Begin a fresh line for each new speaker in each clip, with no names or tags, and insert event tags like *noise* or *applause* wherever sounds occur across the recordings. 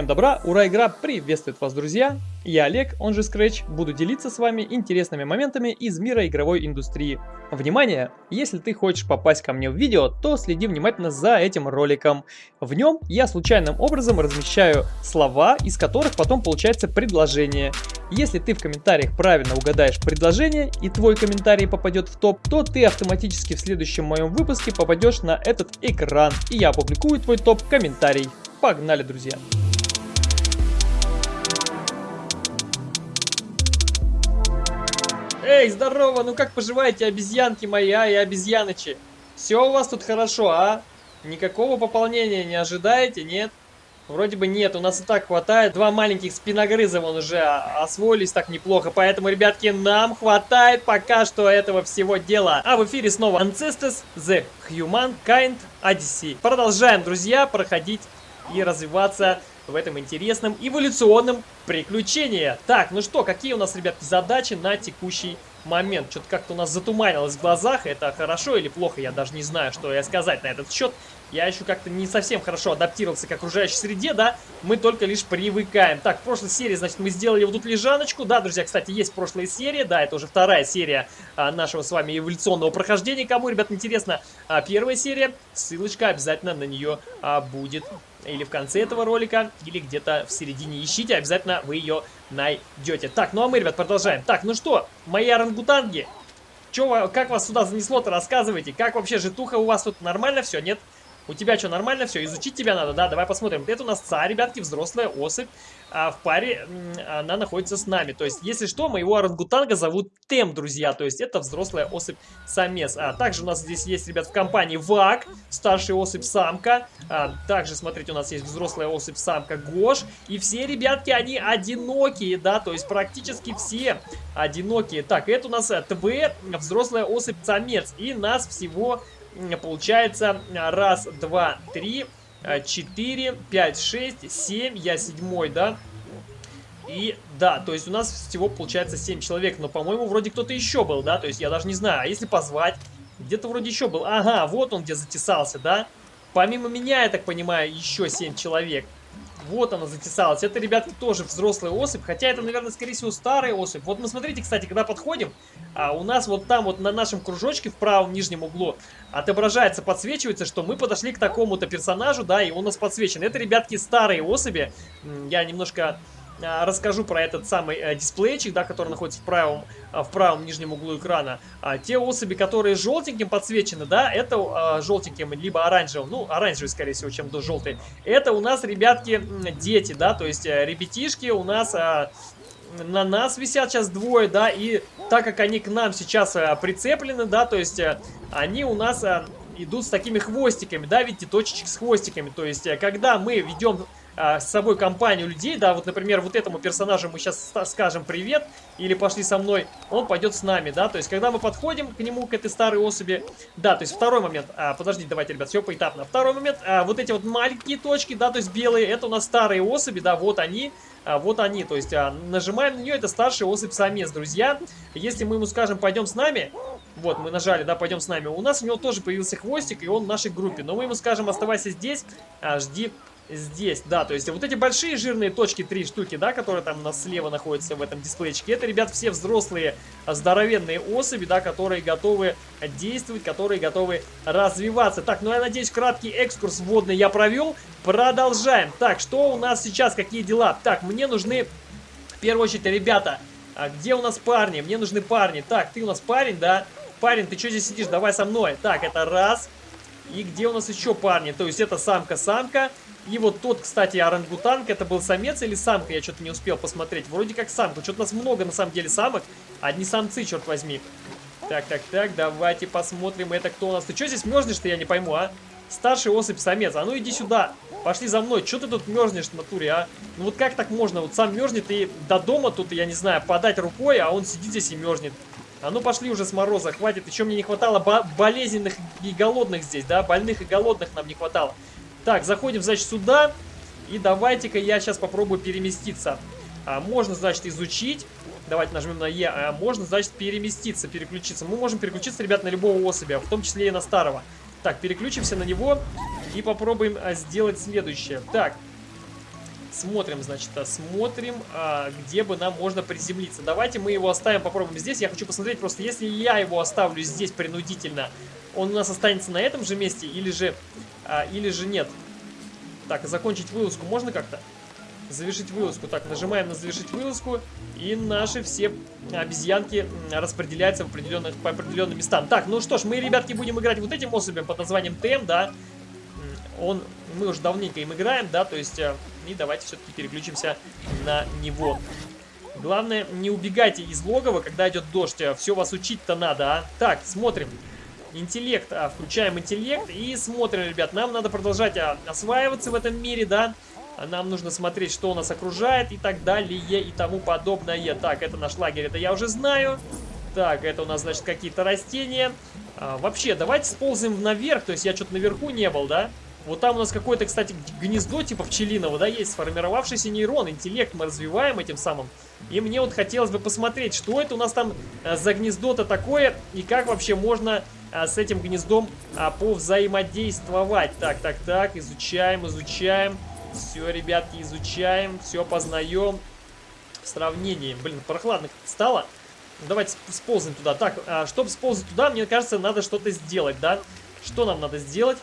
Всем добра, ура, игра приветствует вас, друзья! Я Олег, он же Scratch, буду делиться с вами интересными моментами из мира игровой индустрии. Внимание! Если ты хочешь попасть ко мне в видео, то следи внимательно за этим роликом. В нем я случайным образом размещаю слова, из которых потом получается предложение. Если ты в комментариях правильно угадаешь предложение и твой комментарий попадет в топ, то ты автоматически в следующем моем выпуске попадешь на этот экран, и я опубликую твой топ-комментарий. Погнали, друзья! Эй, здорово, ну как поживаете, обезьянки мои, а и обезьянычи? Все у вас тут хорошо, а? Никакого пополнения не ожидаете, нет? Вроде бы нет, у нас и так хватает. Два маленьких спиногрыза вон уже освоились так неплохо. Поэтому, ребятки, нам хватает пока что этого всего дела. А в эфире снова Ancestors The Humankind Odyssey. Продолжаем, друзья, проходить и развиваться в этом интересном эволюционном приключении. Так, ну что, какие у нас, ребятки, задачи на текущий момент? Что-то как-то у нас затуманилось в глазах. Это хорошо или плохо? Я даже не знаю, что я сказать на этот счет. Я еще как-то не совсем хорошо адаптировался к окружающей среде, да? Мы только лишь привыкаем. Так, в прошлой серии, значит, мы сделали вот тут лежаночку. Да, друзья, кстати, есть прошлая серия. Да, это уже вторая серия а, нашего с вами эволюционного прохождения. Кому, ребят, интересно, а, первая серия, ссылочка обязательно на нее а, будет или в конце этого ролика, или где-то в середине. Ищите, обязательно вы ее найдете. Так, ну а мы, ребят, продолжаем. Так, ну что, мои орангутанги, чё, как вас сюда занесло-то, рассказывайте. Как вообще житуха у вас тут нормально все, нет? У тебя что, нормально все? Изучить тебя надо, да? Давай посмотрим. Это у нас царь, ребятки, взрослая особь а в паре она находится с нами. То есть, если что, моего орангутанга зовут Тем, друзья. То есть, это взрослая особь-самец. А также у нас здесь есть, ребят, в компании Вак, старшая особь-самка. А, также, смотрите, у нас есть взрослая особь-самка Гош. И все, ребятки, они одинокие, да, то есть, практически все одинокие. Так, это у нас ТВ, взрослая особь-самец. И нас всего получается раз, два, три 4, 5, 6, 7, я седьмой, да? И да, то есть у нас всего получается 7 человек, но, по-моему, вроде кто-то еще был, да? То есть я даже не знаю, а если позвать? Где-то вроде еще был. Ага, вот он где затесался, да? Помимо меня, я так понимаю, еще 7 человек. Вот она затесалась. Это, ребятки, тоже взрослая особь. Хотя это, наверное, скорее всего, старая особь. Вот мы, смотрите, кстати, когда подходим, а у нас вот там вот на нашем кружочке в правом нижнем углу отображается, подсвечивается, что мы подошли к такому-то персонажу, да, и он у нас подсвечен. Это, ребятки, старые особи. Я немножко расскажу про этот самый э, дисплейчик, да, который находится в правом, а, в правом нижнем углу экрана. А, те особи, которые желтеньким подсвечены, да, это а, желтеньким, либо оранжевым, ну, оранжевый, скорее всего, чем до желтый. Это у нас, ребятки, дети, да, то есть э, ребятишки у нас... А, на нас висят сейчас двое, да, и так как они к нам сейчас а, прицеплены, да, то есть а, они у нас а, идут с такими хвостиками, да, видите, точечек с хвостиками, то есть когда мы ведем а, с собой компанию людей, да, вот, например, вот этому персонажу мы сейчас скажем привет, или пошли со мной, он пойдет с нами, да, то есть, когда мы подходим к нему, к этой старой особи, да, то есть, второй момент, а, подождите, давайте, ребят, все поэтапно, второй момент, а, вот эти вот маленькие точки, да, то есть, белые, это у нас старые особи, да, вот они, а, вот они, то есть, а, нажимаем на нее, это старший особь-самец, друзья, если мы ему скажем, пойдем с нами, вот, мы нажали, да, пойдем с нами, у нас у него тоже появился хвостик, и он в нашей группе, но мы ему скажем, оставайся здесь, а, жди здесь, да, то есть вот эти большие жирные точки, три штуки, да, которые там у нас слева находятся в этом дисплейчике, это, ребят, все взрослые здоровенные особи, да, которые готовы действовать, которые готовы развиваться. Так, ну я надеюсь, краткий экскурс вводный я провел. Продолжаем. Так, что у нас сейчас, какие дела? Так, мне нужны, в первую очередь, ребята, а где у нас парни? Мне нужны парни. Так, ты у нас парень, да? Парень, ты что здесь сидишь? Давай со мной. Так, это раз. И где у нас еще парни? То есть это самка-самка. И вот тот, кстати, орангутанг, это был самец или самка? Я что-то не успел посмотреть. Вроде как самка. Что-то у нас много, на самом деле, самок. Одни самцы, черт возьми. Так, так, так, давайте посмотрим, это кто у нас. Ты что здесь мерзнешь-то, я не пойму, а? Старший особь самец. А ну иди сюда. Пошли за мной. Что ты тут мерзнешь в натуре, а? Ну вот как так можно? Вот сам мерзнет и до дома тут, я не знаю, подать рукой, а он сидит здесь и мерзнет. А ну пошли уже с мороза, хватит. Еще мне не хватало болезненных и голодных здесь, да? Больных и голодных нам не хватало. Так, заходим, значит, сюда. И давайте-ка я сейчас попробую переместиться. А, можно, значит, изучить. Давайте нажмем на Е. А, можно, значит, переместиться, переключиться. Мы можем переключиться, ребят, на любого особя, в том числе и на старого. Так, переключимся на него и попробуем а, сделать следующее. Так, Смотрим, значит, а, смотрим, а, где бы нам можно приземлиться. Давайте мы его оставим, попробуем здесь. Я хочу посмотреть, просто если я его оставлю здесь принудительно, он у нас останется на этом же месте или же, а, или же нет. Так, закончить вылазку можно как-то? Завершить вылазку. Так, нажимаем на завершить вылазку. И наши все обезьянки распределяются в определенных, по определенным местам. Так, ну что ж, мы, ребятки, будем играть вот этим особям под названием ТМ, да. Он, мы уже давненько им играем, да, то есть... И давайте все-таки переключимся на него. Главное, не убегайте из логова, когда идет дождь. Все вас учить-то надо, а. Так, смотрим. Интеллект, а, включаем интеллект и смотрим, ребят. Нам надо продолжать а, осваиваться в этом мире, да. А нам нужно смотреть, что у нас окружает и так далее и тому подобное. Так, это наш лагерь, это я уже знаю. Так, это у нас, значит, какие-то растения. А, вообще, давайте сползаем наверх. То есть я что-то наверху не был, да? Вот там у нас какое-то, кстати, гнездо типа пчелиного, да, есть сформировавшийся нейрон, интеллект мы развиваем этим самым. И мне вот хотелось бы посмотреть, что это у нас там а, за гнездо-то такое, и как вообще можно а, с этим гнездом а, повзаимодействовать. Так, так, так, изучаем, изучаем. Все, ребятки, изучаем, все познаем. В сравнении. Блин, прохладно стало. Давайте сползем туда. Так, а, чтобы сползать туда, мне кажется, надо что-то сделать, да? Что нам надо сделать?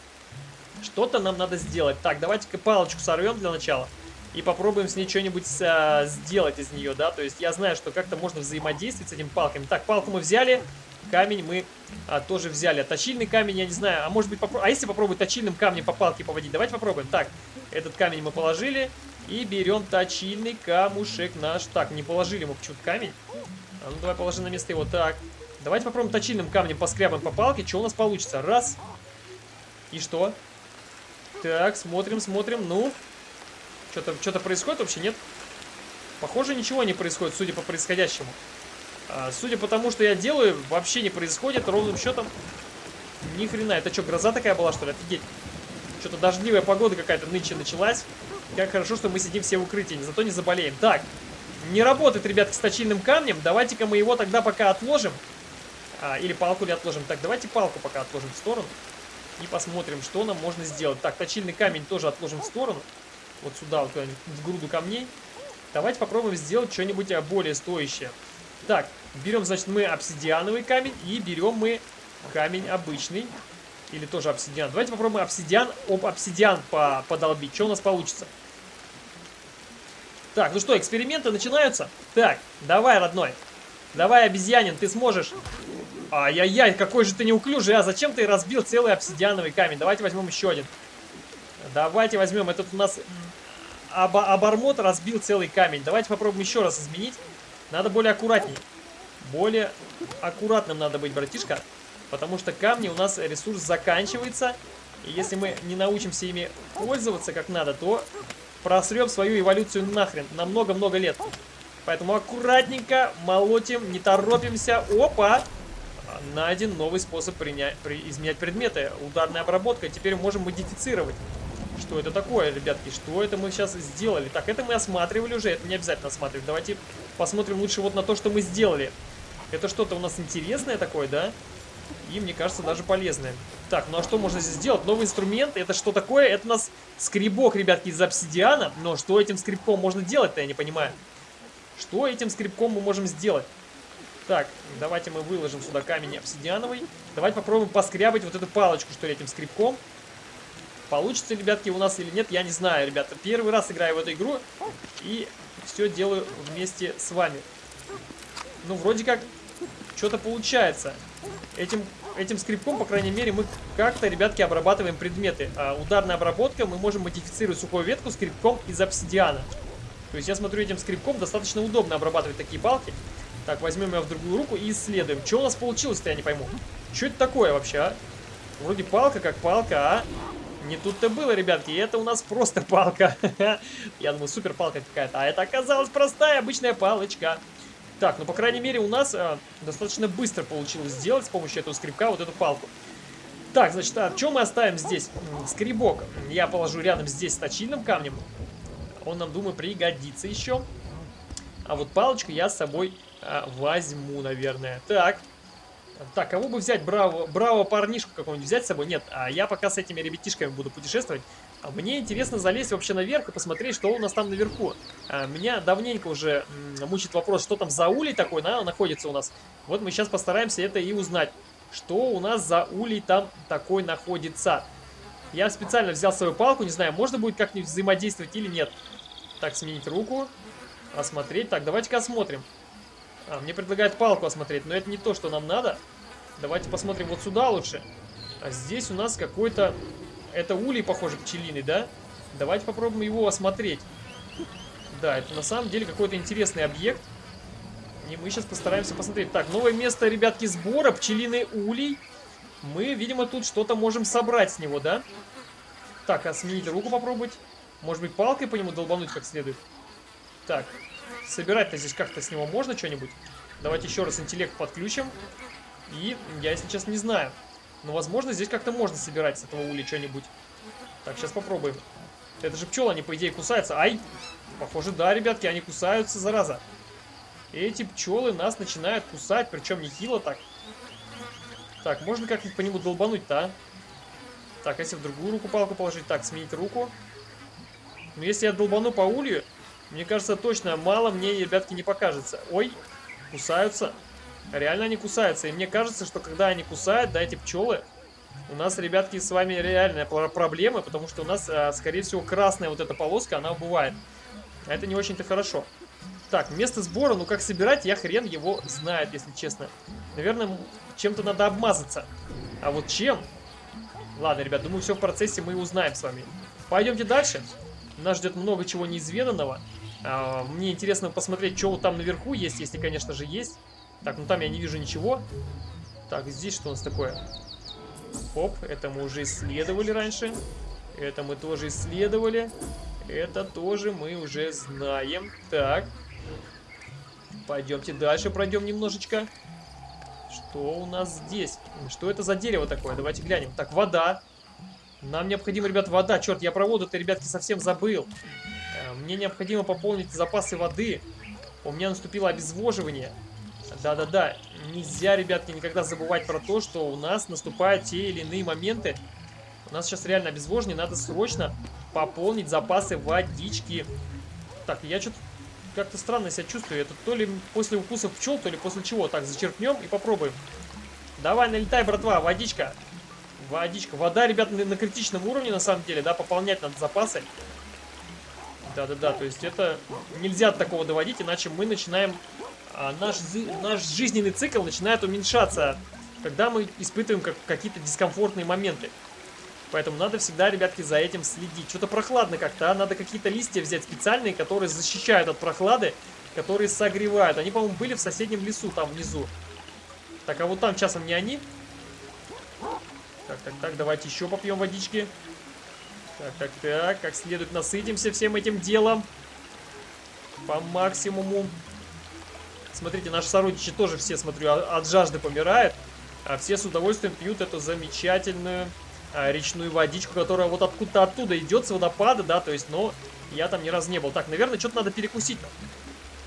Что-то нам надо сделать. Так, давайте-ка палочку сорвем для начала. И попробуем с ней что-нибудь а, сделать из нее, да? То есть я знаю, что как-то можно взаимодействовать с этими палками. Так, палку мы взяли. Камень мы а, тоже взяли. А точильный камень, я не знаю. А может быть, попро... а если попробовать точильным камнем по палке поводить? Давайте попробуем. Так, этот камень мы положили. И берем точильный камушек наш. Так, не положили мы почему-то камень. А ну давай положи на место его. Так. Давайте попробуем точильным камнем поскрябаем по палке. Что у нас получится? Раз. И что? Так, смотрим, смотрим. Ну. Что-то что, -то, происходит вообще? Нет? Похоже, ничего не происходит, судя по происходящему. А, судя по тому, что я делаю, вообще не происходит ровным счетом. Ни хрена. Это что, гроза такая была, что ли? Офигеть. Что-то дождливая погода какая-то нынче началась. Как хорошо, что мы сидим все в укрытии, зато не заболеем. Так, не работает, ребятки, с точильным камнем. Давайте-ка мы его тогда пока отложим. А, или палку ли отложим. Так, давайте палку пока отложим в сторону. И посмотрим, что нам можно сделать. Так, точильный камень тоже отложим в сторону. Вот сюда, вот в груду камней. Давайте попробуем сделать что-нибудь а, более стоящее. Так, берем, значит, мы обсидиановый камень и берем мы камень обычный. Или тоже обсидиан. Давайте попробуем обсидиан, об обсидиан по подолбить. Что у нас получится? Так, ну что, эксперименты начинаются? Так, давай, родной. Давай, обезьянин, ты сможешь. Ай-яй-яй, какой же ты неуклюжий, а зачем ты разбил целый обсидиановый камень? Давайте возьмем еще один. Давайте возьмем, этот у нас об обормот разбил целый камень. Давайте попробуем еще раз изменить. Надо более аккуратней. Более аккуратным надо быть, братишка. Потому что камни у нас ресурс заканчивается. И если мы не научимся ими пользоваться как надо, то просрем свою эволюцию нахрен на много-много лет. Поэтому аккуратненько молотим, не торопимся. Опа! Найден новый способ принять, при, изменять предметы. Ударная обработка. Теперь можем модифицировать. Что это такое, ребятки? Что это мы сейчас сделали? Так, это мы осматривали уже. Это не обязательно осматривать. Давайте посмотрим лучше вот на то, что мы сделали. Это что-то у нас интересное такое, да? И, мне кажется, даже полезное. Так, ну а что можно здесь сделать? Новый инструмент. Это что такое? Это у нас скребок, ребятки, из обсидиана. Но что этим скребком можно делать-то, я не понимаю. Что этим скребком мы можем сделать? Так, давайте мы выложим сюда камень обсидиановый. Давайте попробуем поскрябать вот эту палочку, что ли, этим скребком. Получится, ребятки, у нас или нет, я не знаю, ребята. Первый раз играю в эту игру и все делаю вместе с вами. Ну, вроде как, что-то получается. Этим, этим скрипком, по крайней мере, мы как-то, ребятки, обрабатываем предметы. А, ударная обработка, мы можем модифицировать сухую ветку скрипком из обсидиана. То есть я смотрю, этим скрипком достаточно удобно обрабатывать такие палки. Так, возьмем ее в другую руку и исследуем. Что у нас получилось-то, я не пойму. Что это такое вообще, а? Вроде палка как палка, а? Не тут-то было, ребятки, это у нас просто палка. *laughs* Я думаю, супер палка какая-то. А это оказалась простая обычная палочка. Так, ну, по крайней мере, у нас а, достаточно быстро получилось сделать с помощью этого скребка вот эту палку. Так, значит, а что мы оставим здесь? Скребок я положу рядом здесь с точильным камнем. Он нам, думаю, пригодится еще. А вот палочку я с собой а, возьму, наверное. Так, так, кого бы взять? Браво, браво парнишку какого-нибудь взять с собой? Нет, а я пока с этими ребятишками буду путешествовать. А мне интересно залезть вообще наверх и посмотреть, что у нас там наверху. А, меня давненько уже мучит вопрос, что там за улей такой на, находится у нас. Вот мы сейчас постараемся это и узнать. Что у нас за улей там такой находится. Я специально взял свою палку, не знаю, можно будет как-нибудь взаимодействовать или нет. Так, сменить руку. Осмотреть. Так, давайте-ка осмотрим. А, мне предлагают палку осмотреть, но это не то, что нам надо. Давайте посмотрим вот сюда лучше. А здесь у нас какой-то... Это улей, похоже, пчелиный, да? Давайте попробуем его осмотреть. Да, это на самом деле какой-то интересный объект. И мы сейчас постараемся посмотреть. Так, новое место, ребятки, сбора. Пчелиный улей. Мы, видимо, тут что-то можем собрать с него, да? Так, а сменить руку попробовать. Может быть, палкой по нему долбануть как следует. Так, собирать-то здесь как-то с него можно что-нибудь? Давайте еще раз интеллект подключим. И я, если честно, не знаю. Но, возможно, здесь как-то можно собирать с этого ули что-нибудь. Так, сейчас попробуем. Это же пчелы, они, по идее, кусаются. Ай! Похоже, да, ребятки, они кусаются, зараза. Эти пчелы нас начинают кусать, причем нехило так. Так, можно как-нибудь по нему долбануть-то, а? Так, если в другую руку палку положить? Так, сменить руку. Но если я долбану по улью, мне кажется, точно мало мне, ребятки, не покажется. Ой, кусаются. Реально они кусаются. И мне кажется, что когда они кусают, да, эти пчелы, у нас, ребятки, с вами реальная проблема, потому что у нас, а, скорее всего, красная вот эта полоска, она убывает. А это не очень-то хорошо. Так, место сбора, ну как собирать, я хрен его знает, если честно. Наверное, чем-то надо обмазаться. А вот чем? Ладно, ребят, думаю, все в процессе мы узнаем с вами. Пойдемте дальше. Нас ждет много чего неизведанного. А, мне интересно посмотреть, что там наверху есть, если, конечно же, есть. Так, ну там я не вижу ничего. Так, здесь что у нас такое? Оп, это мы уже исследовали раньше. Это мы тоже исследовали. Это тоже мы уже знаем. Так. Пойдемте дальше, пройдем немножечко. Что у нас здесь? Что это за дерево такое? Давайте глянем. Так, вода. Нам необходимо, ребят, вода. Черт, я про воду-то, ребятки, совсем забыл. Мне необходимо пополнить запасы воды. У меня наступило обезвоживание. Да-да-да, нельзя, ребятки, никогда забывать про то, что у нас наступают те или иные моменты. У нас сейчас реально обезвоживание, надо срочно пополнить запасы водички. Так, я что-то как-то странно себя чувствую. Это то ли после укусов пчел, то ли после чего. Так, зачерпнем и попробуем. Давай, налетай, братва, водичка. Водичка. Вода, ребят, на критичном уровне, на самом деле, да, пополнять надо запасы. Да-да-да, то есть это нельзя от такого доводить, иначе мы начинаем а, наш, наш жизненный цикл начинает уменьшаться, когда мы испытываем как, какие-то дискомфортные моменты. Поэтому надо всегда, ребятки, за этим следить. Что-то прохладно как-то, а? Надо какие-то листья взять специальные, которые защищают от прохлады, которые согревают. Они, по-моему, были в соседнем лесу, там внизу. Так, а вот там часом не они? Так, так, так, давайте еще попьем водички. Так, так, так, как следует насытимся всем этим делом. По максимуму. Смотрите, наши сородичи тоже все, смотрю, от жажды помирают. А все с удовольствием пьют эту замечательную а, речную водичку, которая вот откуда-то оттуда идет, с водопада, да, то есть, но я там ни разу не был. Так, наверное, что-то надо перекусить.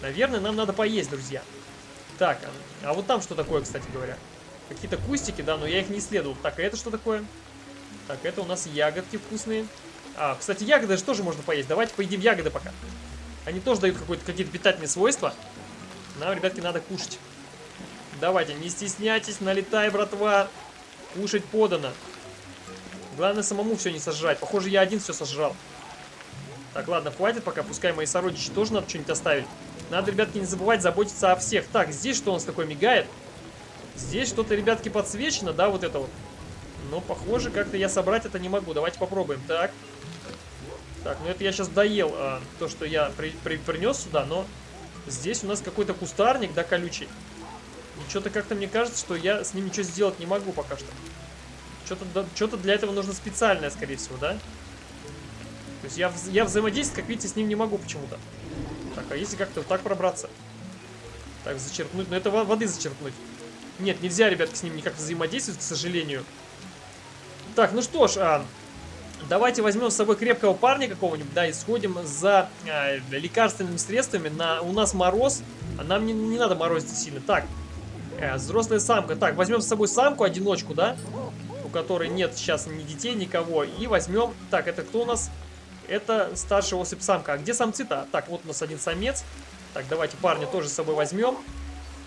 Наверное, нам надо поесть, друзья. Так, а, а вот там что такое, кстати говоря? Какие-то кустики, да, но я их не исследовал. Так, а это что такое? Так, это у нас ягодки вкусные. А, кстати, ягоды же тоже можно поесть. Давайте поедим ягоды пока. Они тоже дают какие-то питательные свойства. Нам, ребятки, надо кушать. Давайте, не стесняйтесь, налетай, братва. Кушать подано. Главное самому все не сожрать. Похоже, я один все сожрал. Так, ладно, хватит пока. Пускай мои сородичи тоже надо что-нибудь оставить. Надо, ребятки, не забывать заботиться о всех. Так, здесь что у нас такое мигает? Здесь что-то, ребятки, подсвечено, да, вот это вот. Но, похоже, как-то я собрать это не могу. Давайте попробуем. Так. Так, ну это я сейчас доел а, то, что я при, при, принес сюда, но Здесь у нас какой-то кустарник, да, колючий. Что-то как-то мне кажется, что я с ним ничего сделать не могу пока что. Что-то да, для этого нужно специальное, скорее всего, да? То есть я, я взаимодействовать, как видите, с ним не могу почему-то. Так, а если как-то вот так пробраться? Так, зачерпнуть. Ну, это воды зачерпнуть. Нет, нельзя, ребятки, с ним никак взаимодействовать, к сожалению. Так, ну что ж, а, Давайте возьмем с собой крепкого парня какого-нибудь, да, и сходим за э, лекарственными средствами. На, у нас мороз, а нам не, не надо морозить сильно. Так, э, взрослая самка. Так, возьмем с собой самку, одиночку, да? у которой нет сейчас ни детей, никого. И возьмем... Так, это кто у нас? Это старшая особь самка. А где самцы-то? Так, вот у нас один самец. Так, давайте парня тоже с собой возьмем.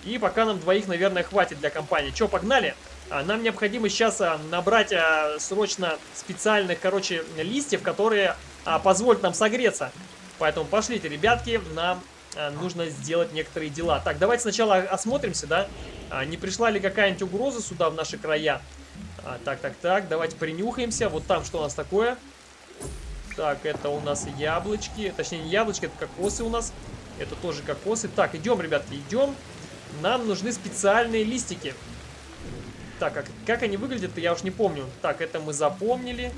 И пока нам двоих, наверное, хватит для компании. Че, погнали? А, нам необходимо сейчас а, набрать а, срочно специальных, короче, листьев, которые а, позволят нам согреться. Поэтому пошлите, ребятки, нам а, нужно сделать некоторые дела. Так, давайте сначала осмотримся, да? А, не пришла ли какая-нибудь угроза сюда, в наши края? А, так, так, так, давайте принюхаемся. Вот там что у нас такое? Так, это у нас яблочки. Точнее, не яблочки, это кокосы у нас. Это тоже кокосы. Так, идем, ребятки, идем. Нам нужны специальные листики. Так, как, как они выглядят, я уж не помню. Так, это мы запомнили.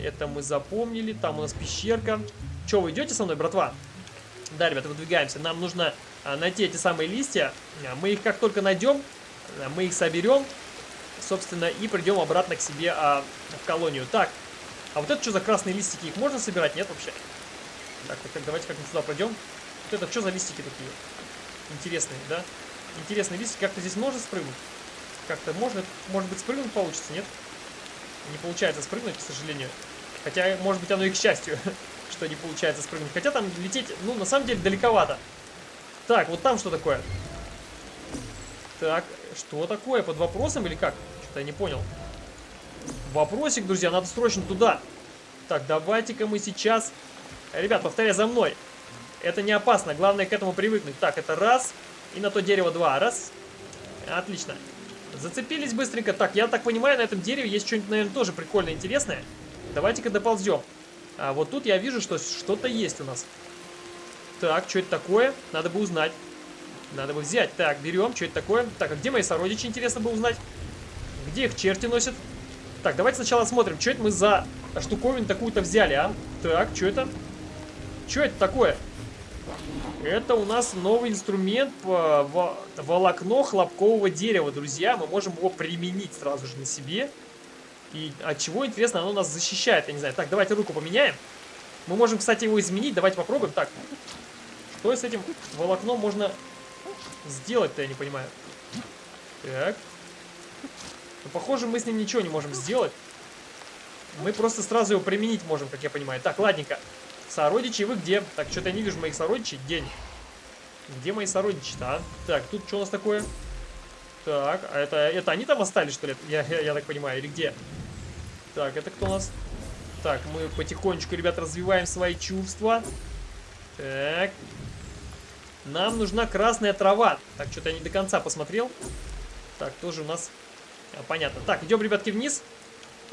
Это мы запомнили. Там у нас пещерка. Че, вы идете со мной, братва? Да, ребята, выдвигаемся. Нам нужно а, найти эти самые листья. А, мы их как только найдем, а, мы их соберем, собственно, и придем обратно к себе а, в колонию. Так, а вот это что за красные листики? Их можно собирать? Нет вообще? Так, так, давайте как-нибудь сюда пройдем. Вот это что за листики такие? Интересные, да? Интересные листики. Как-то здесь можно спрыгнуть? Как-то можно, может быть, спрыгнуть получится, нет? Не получается спрыгнуть, к сожалению. Хотя, может быть, оно и к счастью, *laughs* что не получается спрыгнуть. Хотя там лететь, ну, на самом деле, далековато. Так, вот там что такое? Так, что такое? Под вопросом или как? Что-то я не понял. Вопросик, друзья, надо срочно туда. Так, давайте-ка мы сейчас... Ребят, повторяй за мной. Это не опасно, главное к этому привыкнуть. Так, это раз. И на то дерево два. Раз. Отлично. Зацепились быстренько. Так, я так понимаю, на этом дереве есть что-нибудь, наверное, тоже прикольное, интересное. Давайте-ка доползем. А вот тут я вижу, что что-то есть у нас. Так, что это такое? Надо бы узнать. Надо бы взять. Так, берем. Что это такое? Так, а где мои сородичи, интересно бы узнать? Где их черти носят? Так, давайте сначала смотрим, что это мы за штуковину такую-то взяли, а? Так, что это? Что это такое? Это у нас новый инструмент по волокно хлопкового дерева, друзья. Мы можем его применить сразу же на себе. И от чего, интересно, оно нас защищает, я не знаю. Так, давайте руку поменяем. Мы можем, кстати, его изменить. Давайте попробуем. Так, что с этим волокном можно сделать-то, я не понимаю. Так. Ну, похоже, мы с ним ничего не можем сделать. Мы просто сразу его применить можем, как я понимаю. Так, ладненько. Сородичи, вы где? Так, что-то я не вижу моих сородичей. День. Где мои сородичи-то, а? Так, тут что у нас такое? Так, а это, это они там остались, что ли? Я, я, я так понимаю, или где? Так, это кто у нас? Так, мы потихонечку, ребят, развиваем свои чувства. Так. Нам нужна красная трава. Так, что-то я не до конца посмотрел. Так, тоже у нас... А, понятно. Так, идем, ребятки, вниз.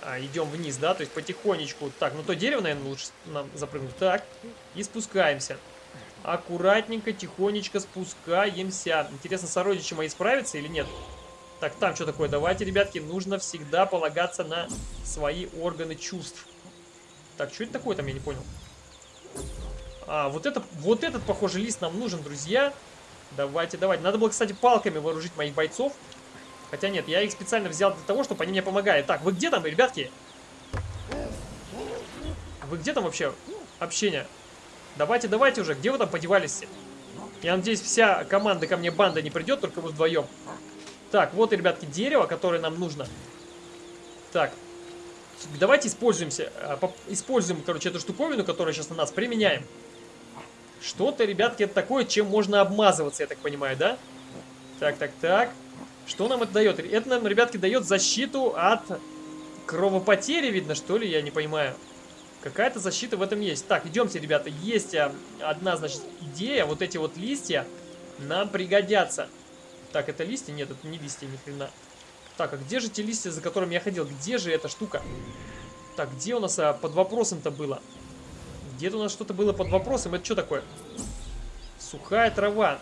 А, идем вниз, да, то есть потихонечку. Так, ну то дерево, наверное, лучше нам запрыгнуть. Так, и спускаемся. Аккуратненько, тихонечко спускаемся. Интересно, сородичи мои справятся или нет? Так, там что такое? Давайте, ребятки, нужно всегда полагаться на свои органы чувств. Так, что это такое там, я не понял. А, вот, это, вот этот, похоже, лист нам нужен, друзья. Давайте, давайте. Надо было, кстати, палками вооружить моих бойцов. Хотя нет, я их специально взял для того, чтобы они мне помогали. Так, вы где там, ребятки? Вы где там вообще? Общение. Давайте, давайте уже. Где вы там подевались? Я надеюсь, вся команда ко мне банда не придет, только вы вдвоем. Так, вот, ребятки, дерево, которое нам нужно. Так. Давайте используемся. А, используем, короче, эту штуковину, которую сейчас на нас применяем. Что-то, ребятки, это такое, чем можно обмазываться, я так понимаю, да? Так, так, так. Что нам это дает? Это нам, ребятки, дает защиту от кровопотери, видно, что ли? Я не понимаю. Какая-то защита в этом есть. Так, идемте, ребята. Есть а, одна, значит, идея. Вот эти вот листья нам пригодятся. Так, это листья? Нет, это не листья, ни хрена. Так, а где же те листья, за которыми я ходил? Где же эта штука? Так, где у нас а, под вопросом-то было? Где-то у нас что-то было под вопросом. Это что такое? Сухая трава.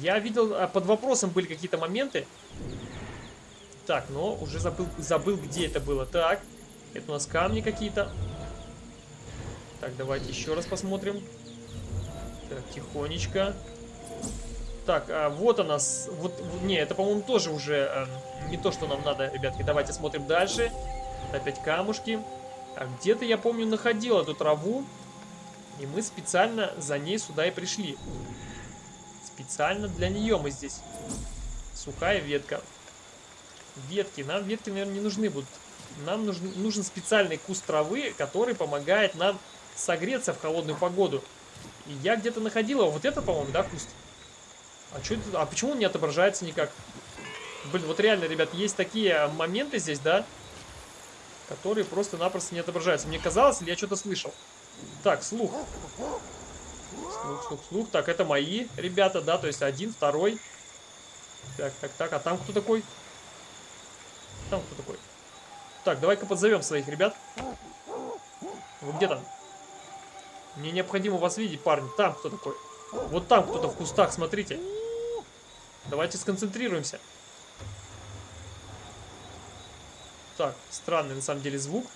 Я видел, а, под вопросом были какие-то моменты. Так, но уже забыл, забыл, где это было. Так, это у нас камни какие-то. Так, давайте еще раз посмотрим. Так, тихонечко. Так, а вот она. Вот, не, это, по-моему, тоже уже э, не то, что нам надо, ребятки. Давайте смотрим дальше. Опять камушки. А где-то, я помню, находил эту траву. И мы специально за ней сюда и пришли. Специально для нее мы здесь. Сухая ветка. ветки. Нам ветки, наверное, не нужны будут. Нам нужен, нужен специальный куст травы, который помогает нам согреться в холодную погоду. И я где-то находил его. Вот это, по-моему, да, куст? А, что это? а почему он не отображается никак? Блин, вот реально, ребят, есть такие моменты здесь, да? Которые просто-напросто не отображаются. Мне казалось, или я что-то слышал? Так, слух. Слух, слух, слух. Так, это мои ребята, да? То есть один, второй. Так, так, так. А там кто такой? Там кто такой? Так, давай-ка подзовем своих ребят. Вы где там? Мне необходимо вас видеть, парни. Там кто такой? Вот там кто-то в кустах, смотрите. Давайте сконцентрируемся. Так, странный на самом деле звук.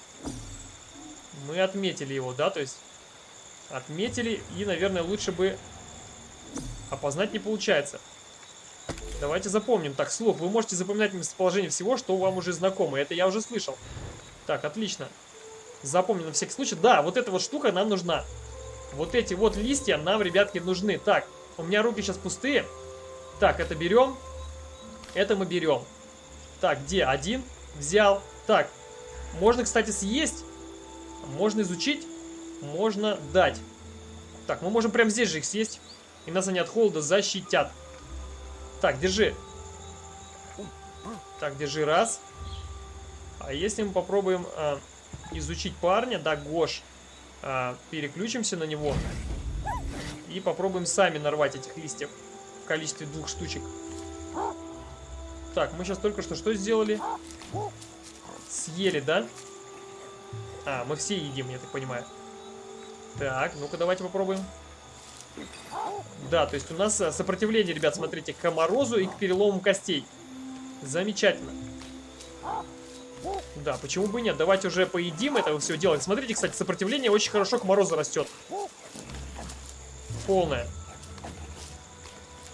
Мы отметили его, да, то есть отметили и, наверное, лучше бы опознать не получается. Давайте запомним. Так, слух. Вы можете запоминать местоположение всего, что вам уже знакомо. Это я уже слышал. Так, отлично. Запомним на всякий случай. Да, вот эта вот штука нам нужна. Вот эти вот листья нам, ребятки, нужны. Так, у меня руки сейчас пустые. Так, это берем. Это мы берем. Так, где? Один. Взял. Так, можно, кстати, съесть. Можно изучить. Можно дать. Так, мы можем прямо здесь же их съесть. И нас они от холода защитят. Так, держи. Так, держи раз. А если мы попробуем э, изучить парня, да, Гош, э, переключимся на него и попробуем сами нарвать этих листьев в количестве двух штучек. Так, мы сейчас только что что сделали? Съели, да? А, мы все едим, я так понимаю. Так, ну-ка давайте попробуем. Да, то есть у нас э, сопротивление, ребят, смотрите, к морозу и к перелому костей. Замечательно. Да, почему бы нет? Давайте уже поедим это все делать. Смотрите, кстати, сопротивление очень хорошо к морозу растет. Полная.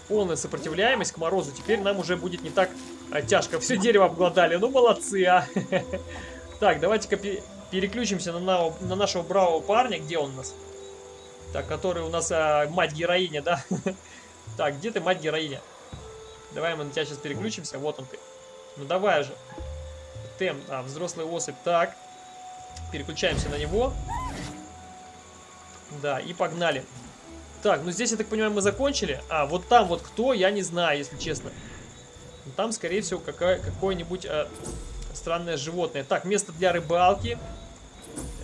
Полная сопротивляемость к морозу. Теперь нам уже будет не так а, тяжко. Все дерево обглодали. Ну, молодцы, а. *laughs* Так, давайте-ка переключимся на, на нашего бравого парня. Где он у нас? Так, который у нас а, мать-героиня, да? *laughs* Так, где ты, мать-героиня? Давай мы на тебя сейчас переключимся. Вот он ты. Ну давай же. Тем, а, взрослый особь. Так. Переключаемся на него. Да, и погнали. Так, ну здесь, я так понимаю, мы закончили. А, вот там вот кто, я не знаю, если честно. Там, скорее всего, какое-нибудь а, странное животное. Так, место для рыбалки.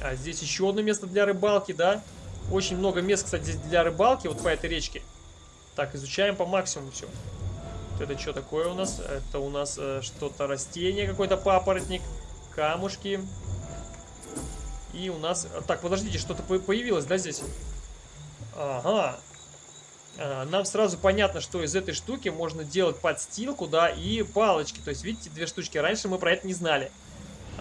А здесь еще одно место для рыбалки, да? Очень много мест, кстати, для рыбалки, вот по этой речке. Так, изучаем по максимуму все. Это что такое у нас? Это у нас э, что-то растение, какой-то папоротник, камушки. И у нас... Так, подождите, что-то появилось, да, здесь? Ага. А, нам сразу понятно, что из этой штуки можно делать подстилку, да, и палочки. То есть, видите, две штучки. Раньше мы про это не знали.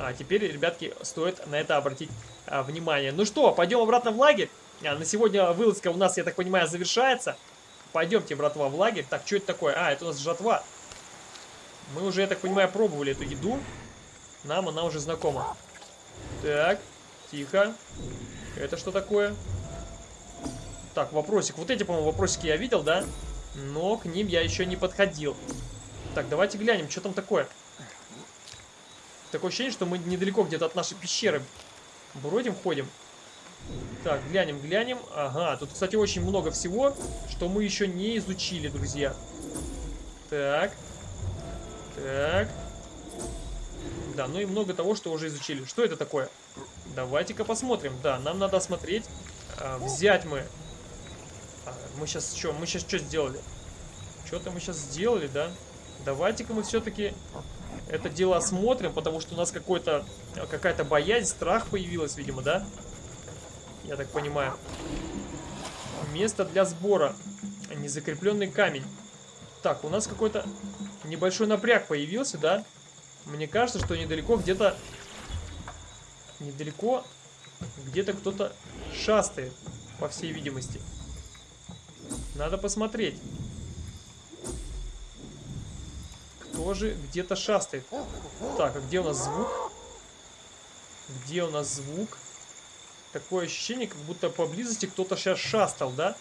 А теперь, ребятки, стоит на это обратить а, внимание. Ну что, пойдем обратно в лагерь. А, на сегодня вылазка у нас, я так понимаю, завершается. Пойдемте, братва, в лагерь. Так, что это такое? А, это у нас жатва. Мы уже, я так понимаю, пробовали эту еду. Нам она уже знакома. Так, тихо. Это что такое? Так, вопросик. Вот эти, по-моему, вопросики я видел, да? Но к ним я еще не подходил. Так, давайте глянем, что там такое. Такое ощущение, что мы недалеко где-то от нашей пещеры бродим, ходим. Так, глянем, глянем. Ага, тут, кстати, очень много всего, что мы еще не изучили, друзья. Так. Так. Да, ну и много того, что уже изучили. Что это такое? Давайте-ка посмотрим. Да, нам надо осмотреть. А, взять мы. А, мы сейчас что? Мы сейчас что сделали? Что-то мы сейчас сделали, да? Давайте-ка мы все-таки это дело осмотрим, потому что у нас какая-то боязнь, страх появилась, видимо, да? Я так понимаю. Место для сбора. Незакрепленный камень. Так, у нас какой-то небольшой напряг появился, да? Мне кажется, что недалеко где-то... Недалеко где-то кто-то шастает, по всей видимости. Надо посмотреть. Кто же где-то шастает? Так, а где у нас звук? Где у нас звук? Такое ощущение, как будто поблизости кто-то сейчас шастал, да?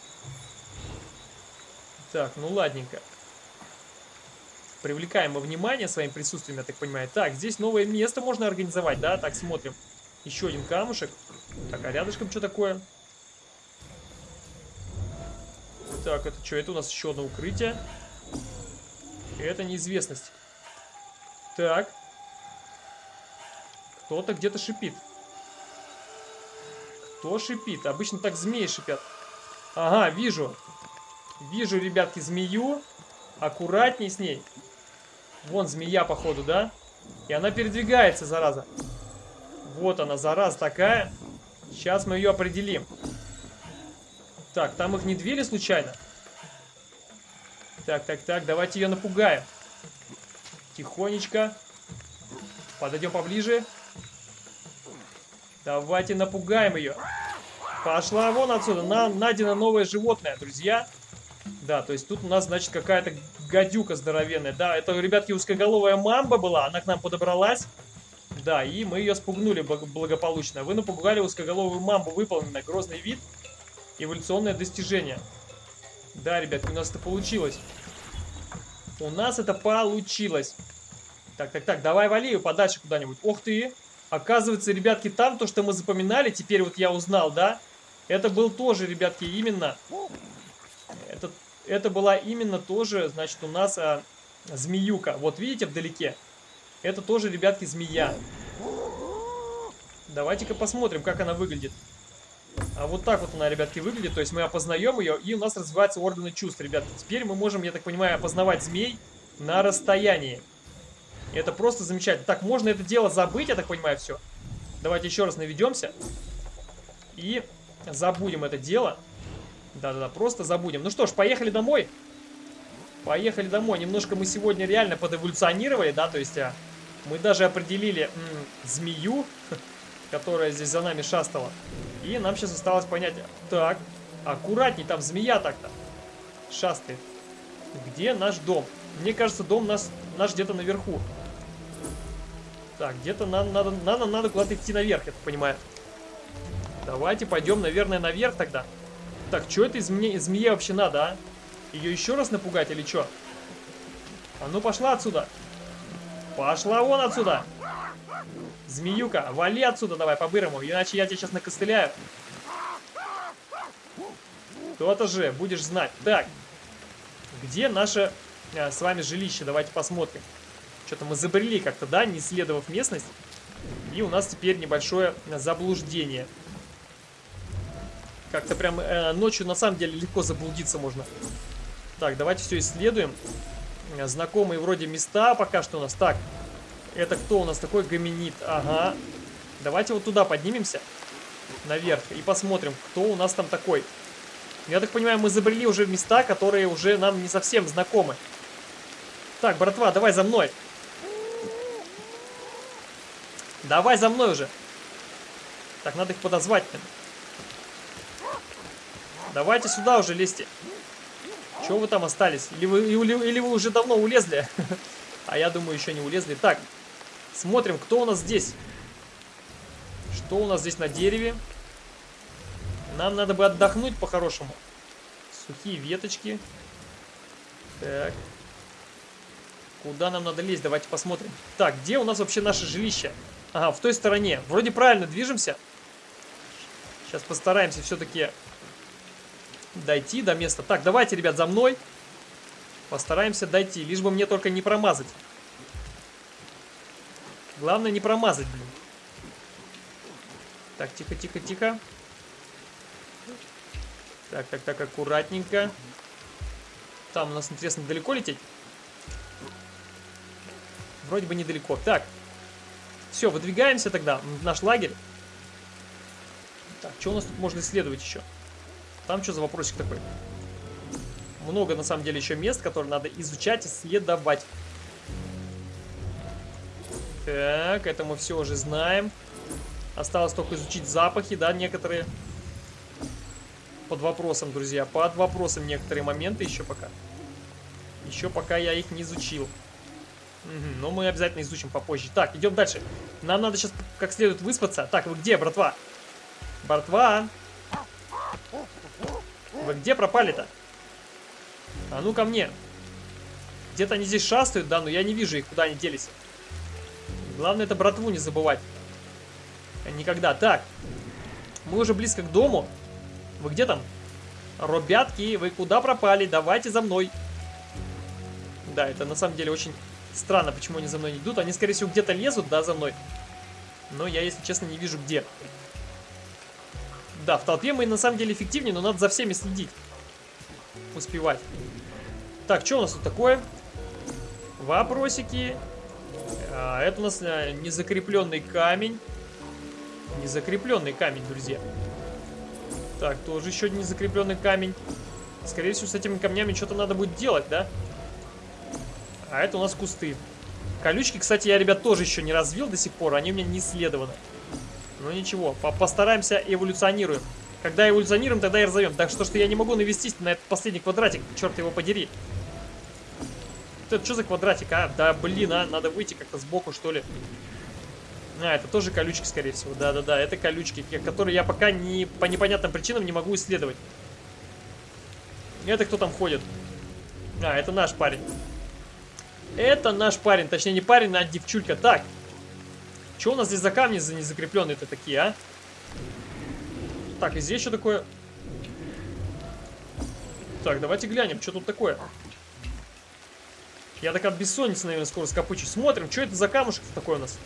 Так, ну ладненько. Привлекаем мы внимание своим присутствием, я так понимаю. Так, здесь новое место можно организовать, да? Так, смотрим. Еще один камушек. Так, а рядышком что такое? Так, это что? Это у нас еще одно укрытие. Это неизвестность. Так. Кто-то где-то шипит. Кто шипит? Обычно так змеи шипят. Ага, вижу. Вижу, ребятки, змею. Аккуратней с ней. Вон змея, походу, да? И она передвигается, зараза. Вот она, зараза такая. Сейчас мы ее определим. Так, там их не двери случайно? Так, так, так, давайте ее напугаем. Тихонечко. Подойдем поближе. Давайте напугаем ее. Пошла вон отсюда. Нам найдено новое животное, друзья. Да, то есть тут у нас, значит, какая-то гадюка здоровенная. Да, это, ребятки, узкоголовая мамба была. Она к нам подобралась. Да, и мы ее спугнули благополучно. Вы напугали узкоголовую мамбу. Выполнено. Грозный вид. Эволюционное достижение. Да, ребятки, у нас это получилось. У нас это получилось. Так, так, так, давай вали ее подальше куда-нибудь. Ох ты! Оказывается, ребятки, там то, что мы запоминали, теперь вот я узнал, да? Это был тоже, ребятки, именно... Это, это была именно тоже, значит, у нас а, змеюка. Вот видите вдалеке? Это тоже, ребятки, змея. Давайте-ка посмотрим, как она выглядит. А вот так вот она, ребятки, выглядит. То есть мы опознаем ее, и у нас развиваются органы чувств, ребятки. Теперь мы можем, я так понимаю, опознавать змей на расстоянии. Это просто замечательно. Так, можно это дело забыть, я так понимаю, все. Давайте еще раз наведемся. И забудем это дело. Да-да-да, просто забудем. Ну что ж, поехали домой. Поехали домой. Немножко мы сегодня реально подэволюционировали, да, то есть а, мы даже определили змею, *laughs* которая здесь за нами шастала. И нам сейчас осталось понять, так, аккуратней, там змея так-то шастает. Где наш дом? Мне кажется, дом нас, наш где-то наверху. Так, где-то нам надо, надо, надо куда-то идти наверх, я так понимаю. Давайте пойдем, наверное, наверх тогда. Так, что это из зме змеи вообще надо, а? Ее еще раз напугать или что? А ну пошла отсюда. Пошла вон отсюда. Змеюка, вали отсюда давай по-бырому, иначе я тебя сейчас накостыляю. То-то же, будешь знать. Так, где наше а, с вами жилище? Давайте посмотрим. Что-то мы забрели как-то, да, не исследовав местность. И у нас теперь небольшое заблуждение. Как-то прям э, ночью на самом деле легко заблудиться можно. Так, давайте все исследуем. Знакомые вроде места пока что у нас. Так, это кто у нас такой гоминид? Ага. Давайте вот туда поднимемся. Наверх. И посмотрим, кто у нас там такой. Я так понимаю, мы забрели уже места, которые уже нам не совсем знакомы. Так, братва, давай за мной. Давай за мной уже. Так, надо их подозвать. -то. Давайте сюда уже лезьте. Чего вы там остались? Или вы, или, или вы уже давно улезли? *laughs* А я думаю, еще не улезли. Так, смотрим, кто у нас здесь. Что у нас здесь на дереве? Нам надо бы отдохнуть по-хорошему. Сухие веточки. Так. Куда нам надо лезть? Давайте посмотрим. Так, где у нас вообще наше жилище? Ага, в той стороне. Вроде правильно движемся. Сейчас постараемся все-таки дойти до места. Так, давайте, ребят, за мной. Постараемся дойти, лишь бы мне только не промазать. Главное не промазать, блин. Так, тихо, тихо, тихо. Так, так, так, аккуратненько. Там у нас, интересно, далеко лететь? Вроде бы недалеко. Так, все, выдвигаемся тогда в наш лагерь. Так, что у нас тут можно исследовать еще? Там что за вопросик такой? Много, на самом деле, еще мест, которые надо изучать, исследовать. Так, это мы все уже знаем. Осталось только изучить запахи, да, некоторые. Под вопросом, друзья, под вопросом некоторые моменты еще пока. Еще пока я их не изучил. Угу, но мы обязательно изучим попозже. Так, идем дальше. Нам надо сейчас как следует выспаться. Так, вы где, братва? Братва! Вы где пропали-то? А ну ко мне. Где-то они здесь шастают, да, но я не вижу их, куда они делись. Главное это братву не забывать. Никогда. Так, мы уже близко к дому. Вы где там? Робятки, вы куда пропали? Давайте за мной. Да, это на самом деле очень странно, почему они за мной не идут. Они, скорее всего, где-то лезут, да, за мной. Но я, если честно, не вижу где. Да, в толпе мы на самом деле эффективнее, но надо за всеми следить. Успевать. Так, что у нас тут такое? Вопросики. А, это у нас а, незакрепленный камень. Незакрепленный камень, друзья. Так, тоже еще незакрепленный камень. Скорее всего, с этими камнями что-то надо будет делать, да? А это у нас кусты. Колючки, кстати, я, ребят, тоже еще не развил до сих пор. Они у меня не исследованы. Ну ничего, по постараемся эволюционируем. Когда эволюционируем, тогда и разовьем. Так что, что я не могу навестись на этот последний квадратик. Черт его подери. Это что за квадратик, а? Да блин, а, надо выйти как-то сбоку, что ли. А, это тоже колючки, скорее всего. Да-да-да, это колючки, которые я пока не, по непонятным причинам не могу исследовать. Это кто там ходит? А, это наш парень. Это наш парень. Точнее, не парень, а девчулька. Так. Что у нас здесь за камни за незакрепленные-то такие, а? Так, и здесь что такое? Так, давайте глянем, что тут такое. Я так от бессонницы, наверное, скоро скопычу. Смотрим, что это за камушек такой у нас.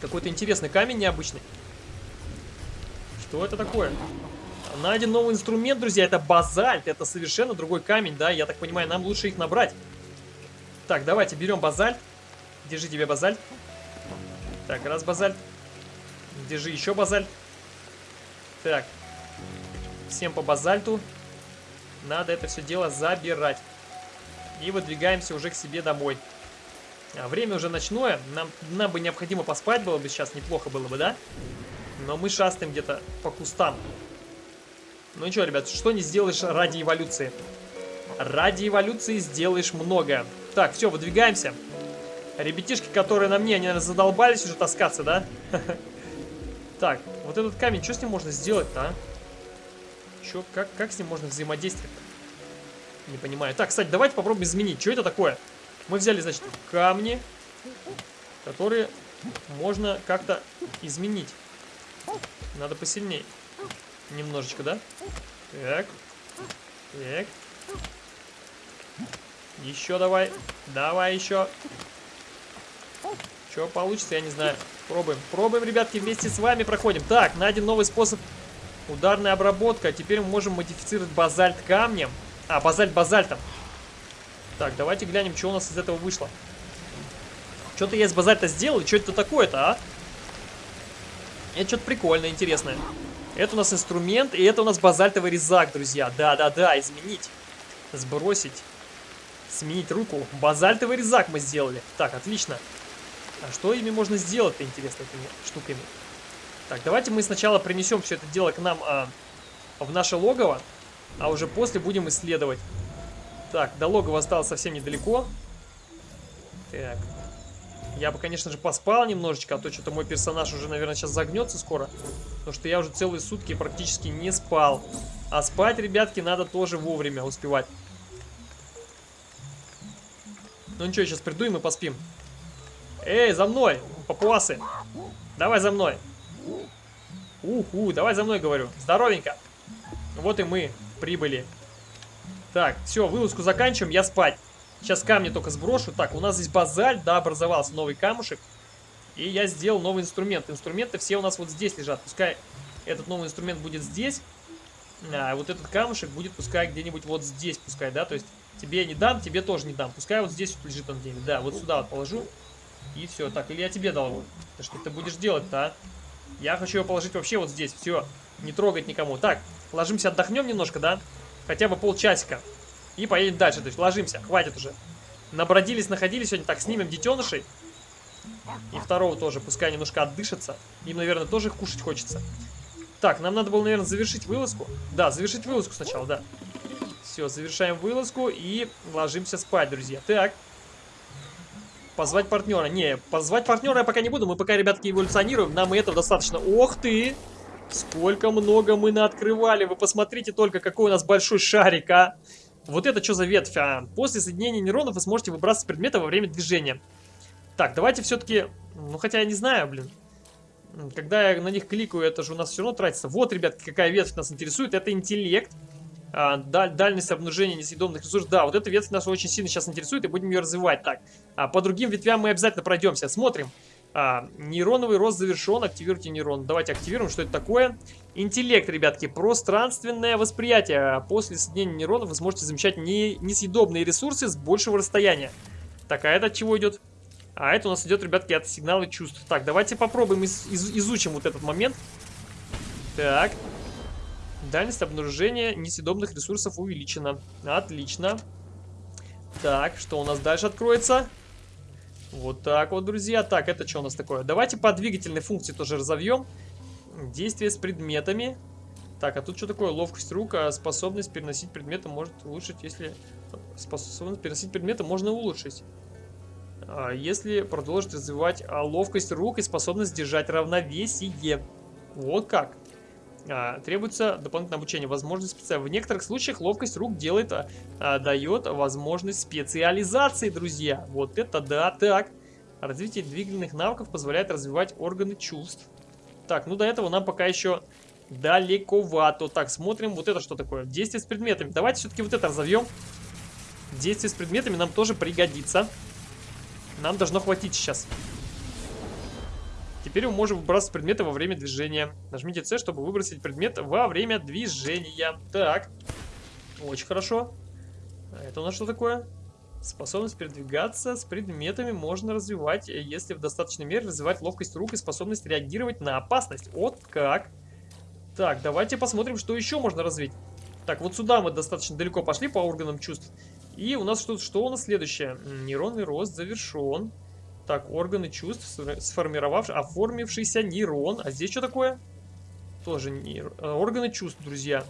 Какой-то интересный камень необычный. Что это такое? Найден новый инструмент, друзья. Это базальт. Это совершенно другой камень, да? Я так понимаю, нам лучше их набрать. Так, давайте берем базальт. Держи тебе базальт. Так, раз базальт. Держи еще базальт. Так. Всем по базальту. Надо это все дело забирать. И выдвигаемся уже к себе домой. А время уже ночное, нам, нам бы необходимо поспать было бы сейчас, неплохо было бы, да? Но мы шастаем где-то по кустам. Ну и что, ребят, что не сделаешь ради эволюции? Ради эволюции сделаешь многое. Так, все, выдвигаемся. Ребятишки, которые на мне, они задолбались уже таскаться, да? *laughs* Так, вот этот камень, что с ним можно сделать-то, а? Чё, как, как с ним можно взаимодействовать -то? Не понимаю. Так, кстати, давайте попробуем изменить. Что это такое? Мы взяли, значит, камни, которые можно как-то изменить. Надо посильнее. Немножечко, да? Так. Так. Еще давай. Давай еще. Что получится, я не знаю. Пробуем. Пробуем, ребятки, вместе с вами проходим. Так, найден новый способ ударной обработки. Теперь мы можем модифицировать базальт камнем. А, базальт базальтом. Так, давайте глянем, что у нас из этого вышло. Что-то я из базальта сделал, что это такое-то, а? Это что-то прикольное, интересное. Это у нас инструмент, и это у нас базальтовый резак, друзья. Да-да-да, изменить. Сбросить. Сменить руку. Базальтовый резак мы сделали. Так, отлично. А что ими можно сделать-то, интересно, этими штуками? Так, давайте мы сначала принесем все это дело к нам а, в наше логово, а уже после будем исследовать. Так, до логова осталось совсем недалеко. Так. Я бы, конечно же, поспал немножечко, а то что-то мой персонаж уже, наверное, сейчас загнется скоро. Потому что я уже целые сутки практически не спал. А спать, ребятки, надо тоже вовремя успевать. Ну ничего, сейчас приду и мы поспим. Эй, за мной, папуасы. Давай за мной. Уху, давай за мной, говорю. Здоровенько. Вот и мы прибыли. Так, все, вылазку заканчиваем, я спать. Сейчас камни только сброшу. Так, у нас здесь базальт, да, образовался новый камушек. И я сделал новый инструмент. Инструменты все у нас вот здесь лежат. Пускай этот новый инструмент будет здесь. А вот этот камушек будет пускай где-нибудь вот здесь, пускай, да. То есть тебе не дам, тебе тоже не дам. Пускай вот здесь вот лежит он где-нибудь. Да, вот сюда вот положу. И все. Так, или я тебе дал что ты будешь делать-то, а? Я хочу его положить вообще вот здесь. Все. Не трогать никому. Так, ложимся, отдохнем немножко, да? хотя бы полчасика. И поедем дальше. То есть ложимся, хватит уже. Набродились, находились сегодня. Так, снимем детенышей. И второго тоже, пускай немножко отдышится. Им, наверное, тоже кушать хочется. Так, нам надо было, наверное, завершить вылазку. Да, завершить вылазку сначала, да. Все, завершаем вылазку и ложимся спать, друзья. Так. Позвать партнера. Не, позвать партнера я пока не буду. Мы пока, ребятки, эволюционируем. Нам и этого достаточно. Ох ты! Сколько много мы наоткрывали. Вы посмотрите только, какой у нас большой шарик, а. Вот это что за ветвь? А, после соединения нейронов вы сможете выбрасывать предметы во время движения. Так, давайте все-таки... Ну, хотя я не знаю, блин. Когда я на них кликаю, это же у нас все равно тратится. Вот, ребят, какая ветвь нас интересует. Это интеллект. А, даль, дальность обнаружения несъедобных ресурсов. Да, вот эта ветвь нас очень сильно сейчас интересует, и будем ее развивать. Так, а по другим ветвям мы обязательно пройдемся. Смотрим. А, нейроновый рост завершен. Активируйте нейрон. Давайте активируем, что это такое. Интеллект, ребятки, пространственное восприятие. После соединения нейронов вы сможете замечать не, несъедобные ресурсы с большего расстояния. Так, а это от чего идет? А это у нас идет, ребятки, от сигнала чувств. Так, давайте попробуем из, из, изучим вот этот момент. Так. Дальность обнаружения несъедобных ресурсов увеличена. Отлично. Так, что у нас дальше откроется? Вот так вот, друзья. Так, это что у нас такое? Давайте по двигательной функции тоже разовьем. Действие с предметами. Так, а тут что такое? Ловкость рук, а способность переносить предметы может улучшить, если... Способность переносить предметы можно улучшить. А если продолжить развивать а, ловкость рук и способность держать равновесие. Вот как. А, требуется дополнительное обучение, возможность специализации. В некоторых случаях ловкость рук делает, а, дает возможность специализации, друзья. Вот это да, так. Развитие двигательных навыков позволяет развивать органы чувств. Так, ну до этого нам пока еще далековато. Так, смотрим, вот это что такое. Действие с предметами. Давайте все-таки вот это разовьем. Действие с предметами нам тоже пригодится. Нам должно хватить сейчас. Теперь мы можем выбрасывать предметы во время движения. Нажмите C, чтобы выбросить предмет во время движения. Так. Очень хорошо. А это у нас что такое? Способность передвигаться с предметами можно развивать, если в достаточной мере развивать ловкость рук и способность реагировать на опасность. Вот как. Так, давайте посмотрим, что еще можно развить. Так, вот сюда мы достаточно далеко пошли по органам чувств. И у нас что, что у нас следующее? Нейронный рост завершен. Так, органы чувств, сформировавший, оформившийся нейрон. А здесь что такое? Тоже нейр... Э, органы чувств, друзья.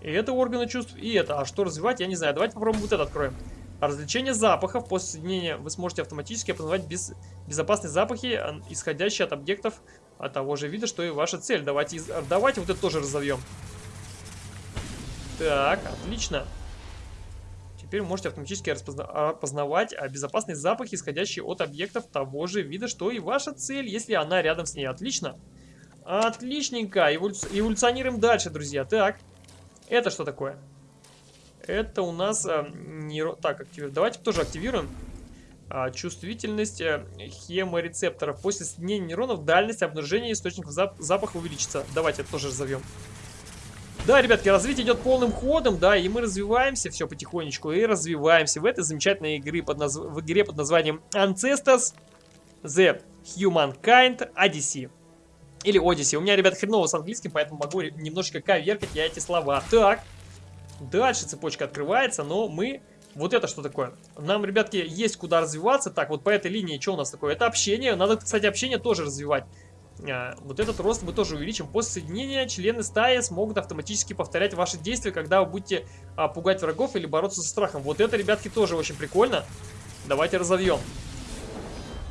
И это органы чувств, и это. А что развивать, я не знаю. Давайте попробуем вот это откроем. Развлечение запахов. После соединения вы сможете автоматически опознавать без... безопасные запахи, исходящие от объектов от того же вида, что и ваша цель. Давайте, давайте вот это тоже разовьем. Так, отлично. Теперь вы можете автоматически распознавать а, безопасные запахи, исходящие от объектов того же вида, что и ваша цель, если она рядом с ней. Отлично. Отличненько. Эволюци... Эволюционируем дальше, друзья. Так, это что такое? Это у нас... А, нейро... Так, активируем. Давайте тоже активируем. А, чувствительность а, хеморецепторов. После соединения нейронов дальность обнаружения источников зап запаха увеличится. Давайте тоже разовьем. Да, ребятки, развитие идет полным ходом, да, и мы развиваемся все потихонечку, и развиваемся в этой замечательной игре под наз... в игре под названием Ancestors The Humankind Odyssey. Или Odyssey. У меня, ребят, хреново с английским, поэтому могу немножечко коверкать я эти слова. Так, дальше цепочка открывается, но мы... Вот это что такое? Нам, ребятки, есть куда развиваться. Так, вот по этой линии что у нас такое? Это общение. Надо, кстати, общение тоже развивать. А, вот этот рост мы тоже увеличим. После соединения члены стаи смогут автоматически повторять ваши действия, когда вы будете а, пугать врагов или бороться со страхом. Вот это, ребятки, тоже очень прикольно. Давайте разовьем.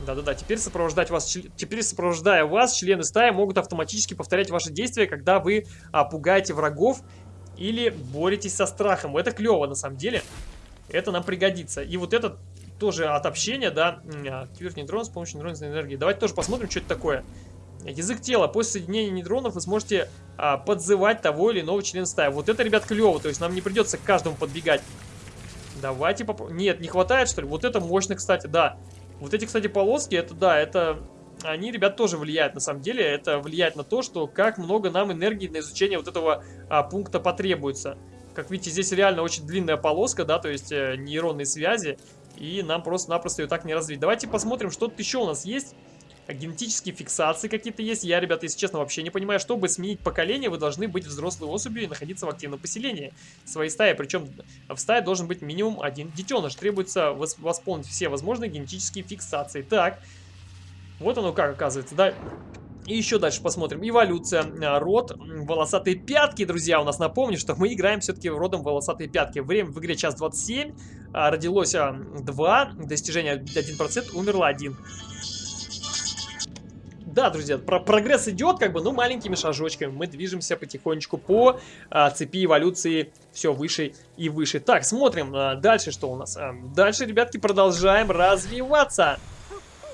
Да-да-да, теперь сопровождать вас, теперь сопровождая вас, члены стаи могут автоматически повторять ваши действия, когда вы а, пугаете врагов или боретесь со страхом. Это клево, на самом деле. Это нам пригодится. И вот этот тоже от общения, да, активировать нейтрон с помощью нейронной энергии. Давайте тоже посмотрим, что это такое. Язык тела. После соединения нейтронов вы сможете а, подзывать того или иного члена стаи. Вот это, ребят, клево. То есть нам не придется к каждому подбегать. Давайте попробуем. Нет, не хватает, что ли? Вот это мощно, кстати, да. Вот эти, кстати, полоски, это, да, это... Они, ребят, тоже влияют, на самом деле. Это влияет на то, что как много нам энергии на изучение вот этого а, пункта потребуется. Как видите, здесь реально очень длинная полоска, да, то есть э, нейронные связи. И нам просто-напросто ее так не развить. Давайте посмотрим, что тут еще у нас есть. Генетические фиксации какие-то есть. Я, ребята, если честно, вообще не понимаю. Чтобы сменить поколение, вы должны быть взрослой особью и находиться в активном поселении своей стаи. Причем в стае должен быть минимум один детеныш. Требуется восполнить все возможные генетические фиксации. Так, вот оно как оказывается, да? И еще дальше посмотрим. Эволюция. А, род волосатые пятки, друзья. У нас напомню, что мы играем все-таки родом волосатые пятки. Время в игре час 27. А, родилось 2. Достижение 1%. Умерло 1. Да, друзья, про прогресс идет, как бы, ну, маленькими шажочками. Мы движемся потихонечку по а, цепи эволюции все выше и выше. Так, смотрим а, дальше, что у нас. А, дальше, ребятки, продолжаем развиваться.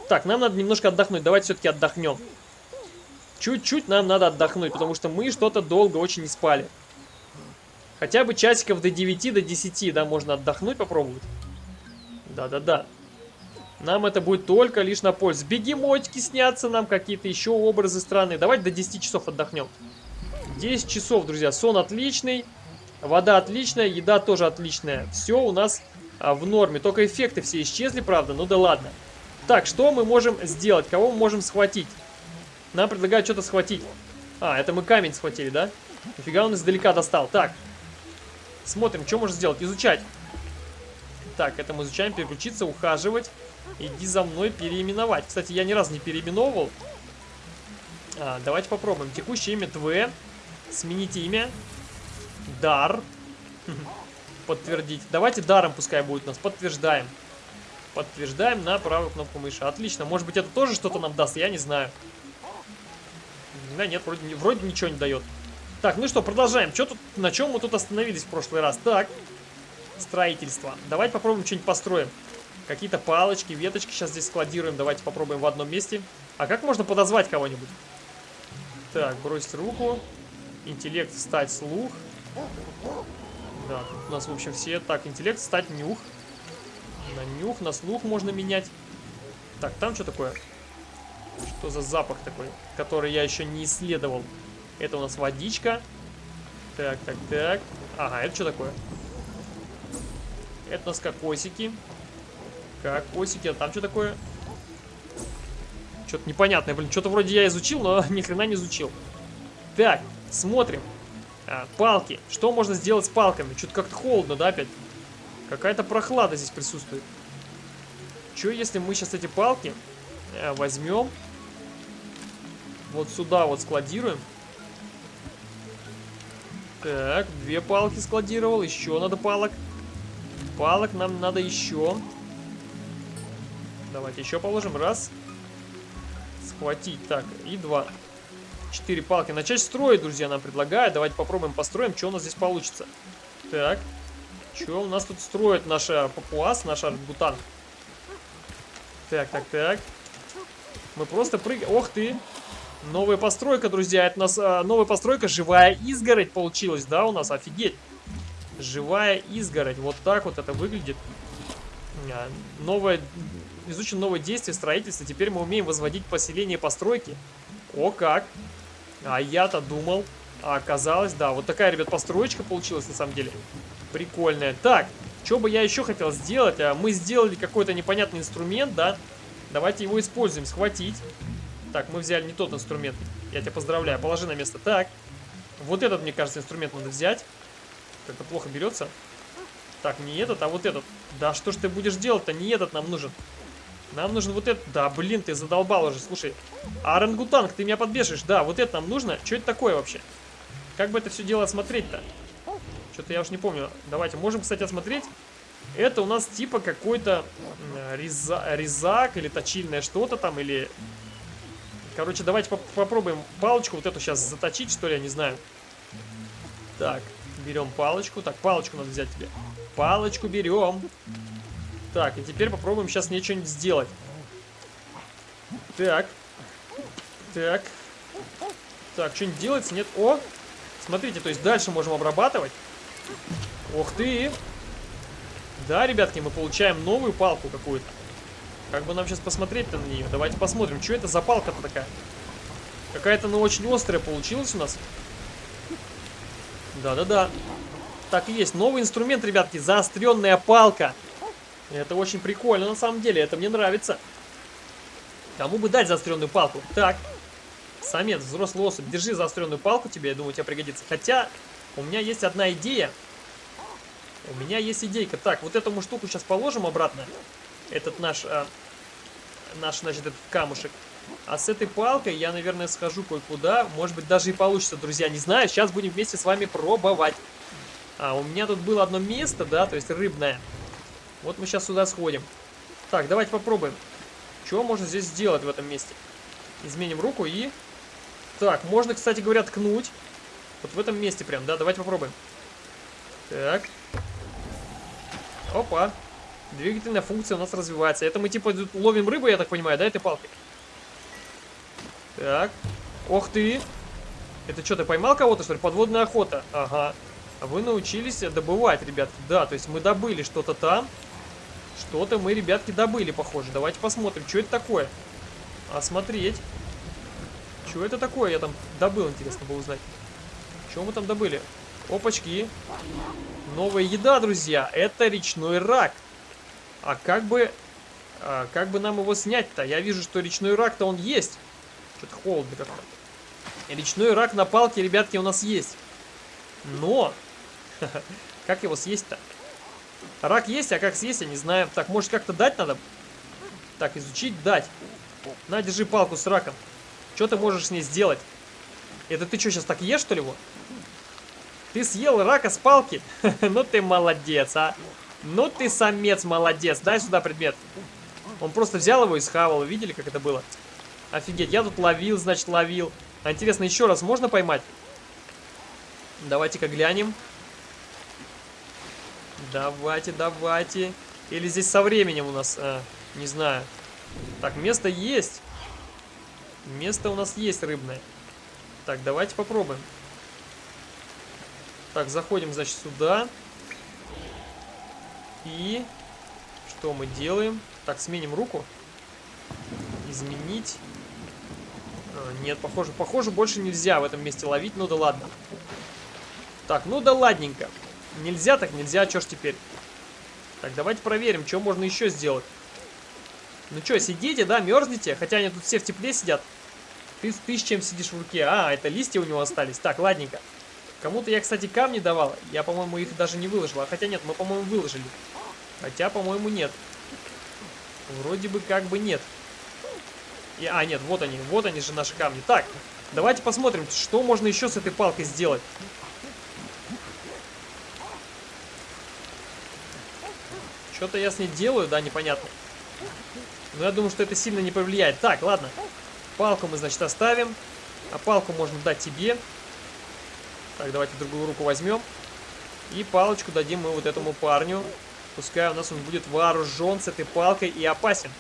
Так, нам надо немножко отдохнуть. Давайте все-таки отдохнем. Чуть-чуть нам надо отдохнуть, потому что мы что-то долго очень не спали. Хотя бы часиков до 9, до 10, да, можно отдохнуть, попробовать. Да-да-да. Нам это будет только лишь на пользу. Бегемотики снятся нам, какие-то еще образы странные. Давайте до 10 часов отдохнем. 10 часов, друзья. Сон отличный, вода отличная, еда тоже отличная. Все у нас а, в норме. Только эффекты все исчезли, правда? Ну да ладно. Так, что мы можем сделать? Кого мы можем схватить? Нам предлагают что-то схватить. А, это мы камень схватили, да? Нифига он издалека достал. Так, смотрим, что можно сделать. Изучать. Так, это мы изучаем, переключиться, ухаживать. Иди за мной переименовать. Кстати, я ни разу не переименовывал. А, давайте попробуем. Текущее имя ТВ. Сменить имя. Дар. *laughs* Подтвердить. Давайте даром пускай будет у нас. Подтверждаем. Подтверждаем на правую кнопку мыши. Отлично. Может быть, это тоже что-то нам даст, я не знаю. Да нет, вроде, вроде ничего не дает. Так, ну что, продолжаем. Что тут, на чем мы тут остановились в прошлый раз? Так, строительство. Давайте попробуем что-нибудь построим. Какие-то палочки, веточки сейчас здесь складируем. Давайте попробуем в одном месте. А как можно подозвать кого-нибудь? Так, бросить руку. Интеллект, стать слух. Да, у нас, в общем, все. Так, интеллект, стать нюх. На нюх, на слух можно менять. Так, там что такое? Что за запах такой, который я еще не исследовал? Это у нас водичка. Так, так, так. Ага, это что такое? Это у нас кокосики. Кокосики, а там что такое? Что-то непонятное, блин. Что-то вроде я изучил, но *laughs* ни хрена не изучил. Так, смотрим. А, палки. Что можно сделать с палками? Что-то как-то холодно, да, опять? Какая-то прохлада здесь присутствует. Что, если мы сейчас эти палки э, возьмем, вот сюда вот складируем. Так, две палки складировал, еще надо палок. Палок нам надо еще. Давайте еще положим. Раз. Схватить. Так, и два. Четыре палки. Начать строить, друзья, нам предлагают. Давайте попробуем построим, что у нас здесь получится. Так. Что у нас тут строит наша папуас, наш аргутан? Так, так, так. Мы просто прыгаем. Ох ты! Новая постройка, друзья. Это у нас а, новая постройка. Живая изгородь получилась, да, у нас? Офигеть. Живая изгородь. Вот так вот это выглядит. А, новое изучено новое действие строительства. Теперь мы умеем возводить поселение постройки. О как! А я-то думал. А оказалось, да, вот такая, ребят, построечка получилась на самом деле. Прикольная. Так, что бы я еще хотел сделать? А, мы сделали какой-то непонятный инструмент, да? Давайте его используем. Схватить. Так, мы взяли не тот инструмент. Я тебя поздравляю. Положи на место. Так. Вот этот, мне кажется, инструмент надо взять. Как-то плохо берется. Так, не этот, а вот этот. Да что ж ты будешь делать-то? Не этот нам нужен. Нам нужен вот этот. Да, блин, ты задолбал уже. Слушай, а орангутанг, ты меня подбешишь. Да, вот это нам нужно. Что это такое вообще? Как бы это все дело осмотреть-то? Что-то я уж не помню. Давайте, можем, кстати, осмотреть. Это у нас типа какой-то реза резак или точильное что-то там, или... Короче, давайте поп попробуем палочку вот эту сейчас заточить, что ли, я не знаю. Так, берем палочку. Так, палочку надо взять тебе. Палочку берем. Так, и теперь попробуем сейчас мне что-нибудь сделать. Так. Так. Так, что-нибудь делается? Нет? О! Смотрите, то есть дальше можем обрабатывать. Ух ты! Да, ребятки, мы получаем новую палку какую-то. Как бы нам сейчас посмотреть-то на нее? Давайте посмотрим, что это за палка-то такая. Какая-то, ну, очень острая получилась у нас. Да-да-да. Так и есть. Новый инструмент, ребятки. Заостренная палка. Это очень прикольно, на самом деле. Это мне нравится. Кому бы дать заостренную палку? Так. Самец, взрослый особь. Держи заостренную палку тебе, я думаю, тебе пригодится. Хотя, у меня есть одна идея. У меня есть идейка. Так, вот эту штуку сейчас положим обратно. Этот наш, а, наш, значит, этот камушек. А с этой палкой я, наверное, схожу кое-куда. Может быть, даже и получится, друзья. Не знаю. Сейчас будем вместе с вами пробовать. А, у меня тут было одно место, да, то есть рыбное. Вот мы сейчас сюда сходим. Так, давайте попробуем. Что можно здесь сделать в этом месте? Изменим руку и... Так, можно, кстати говоря, ткнуть. Вот в этом месте прям, да? Давайте попробуем. Так. Опа. Двигательная функция у нас развивается. Это мы типа ловим рыбу, я так понимаю, да, этой палкой? Так. Ох ты. Это что, ты поймал кого-то, что ли? Подводная охота. Ага. Вы научились добывать, ребятки. Да, то есть мы добыли что-то там. Что-то мы, ребятки, добыли, похоже. Давайте посмотрим, что это такое. Осмотреть. Что это такое я там добыл, интересно было узнать. Что мы там добыли? Опачки. Новая еда, друзья. Это речной рак. А как бы... А как бы нам его снять-то? Я вижу, что речной рак-то он есть. Что-то холодно как-то. Речной рак на палке, ребятки, у нас есть. Но... *laughs* Как его съесть-то? Рак есть, а как съесть, я не знаю. Так, может как-то дать надо? Так, изучить, дать. На, держи палку с раком. Что ты можешь с ней сделать? Это ты что, сейчас так ешь, что ли, его? Ты съел рака с палки? *laughs* ну ты молодец, а. Ну ты самец молодец. Дай сюда предмет. Он просто взял его и схавал. Видели, как это было? Офигеть, я тут ловил, значит, ловил. А интересно, еще раз можно поймать? Давайте-ка глянем. Давайте, давайте. Или здесь со временем у нас, а, не знаю. Так, место есть. Место у нас есть рыбное. Так, давайте попробуем. Так, заходим, значит, сюда. И что мы делаем? Так, сменим руку. Изменить. А, нет, похоже, похоже, больше нельзя в этом месте ловить. Ну да ладно. Так, ну да ладненько. Нельзя так нельзя, что ж теперь? Так, давайте проверим, что можно еще сделать. Ну что, сидите, да, мерзнете? Хотя они тут все в тепле сидят. Ты, ты с чем сидишь в руке? А, это листья у него остались. Так, ладненько. Кому-то я, кстати, камни давал. Я, по-моему, их даже не выложил. А хотя нет, мы, по-моему, выложили. Хотя, по-моему, нет. Вроде бы как бы нет. И, а, нет, вот они. Вот они же наши камни. Так, давайте посмотрим, что можно еще с этой палкой сделать. Что-то я с ней делаю, да, непонятно. Но я думаю, что это сильно не повлияет. Так, ладно. Палку мы, значит, оставим. А палку можно дать тебе. Так, давайте другую руку возьмем. И палочку дадим мы вот этому парню. Пускай у нас он будет вооружен с этой палкой и опасен.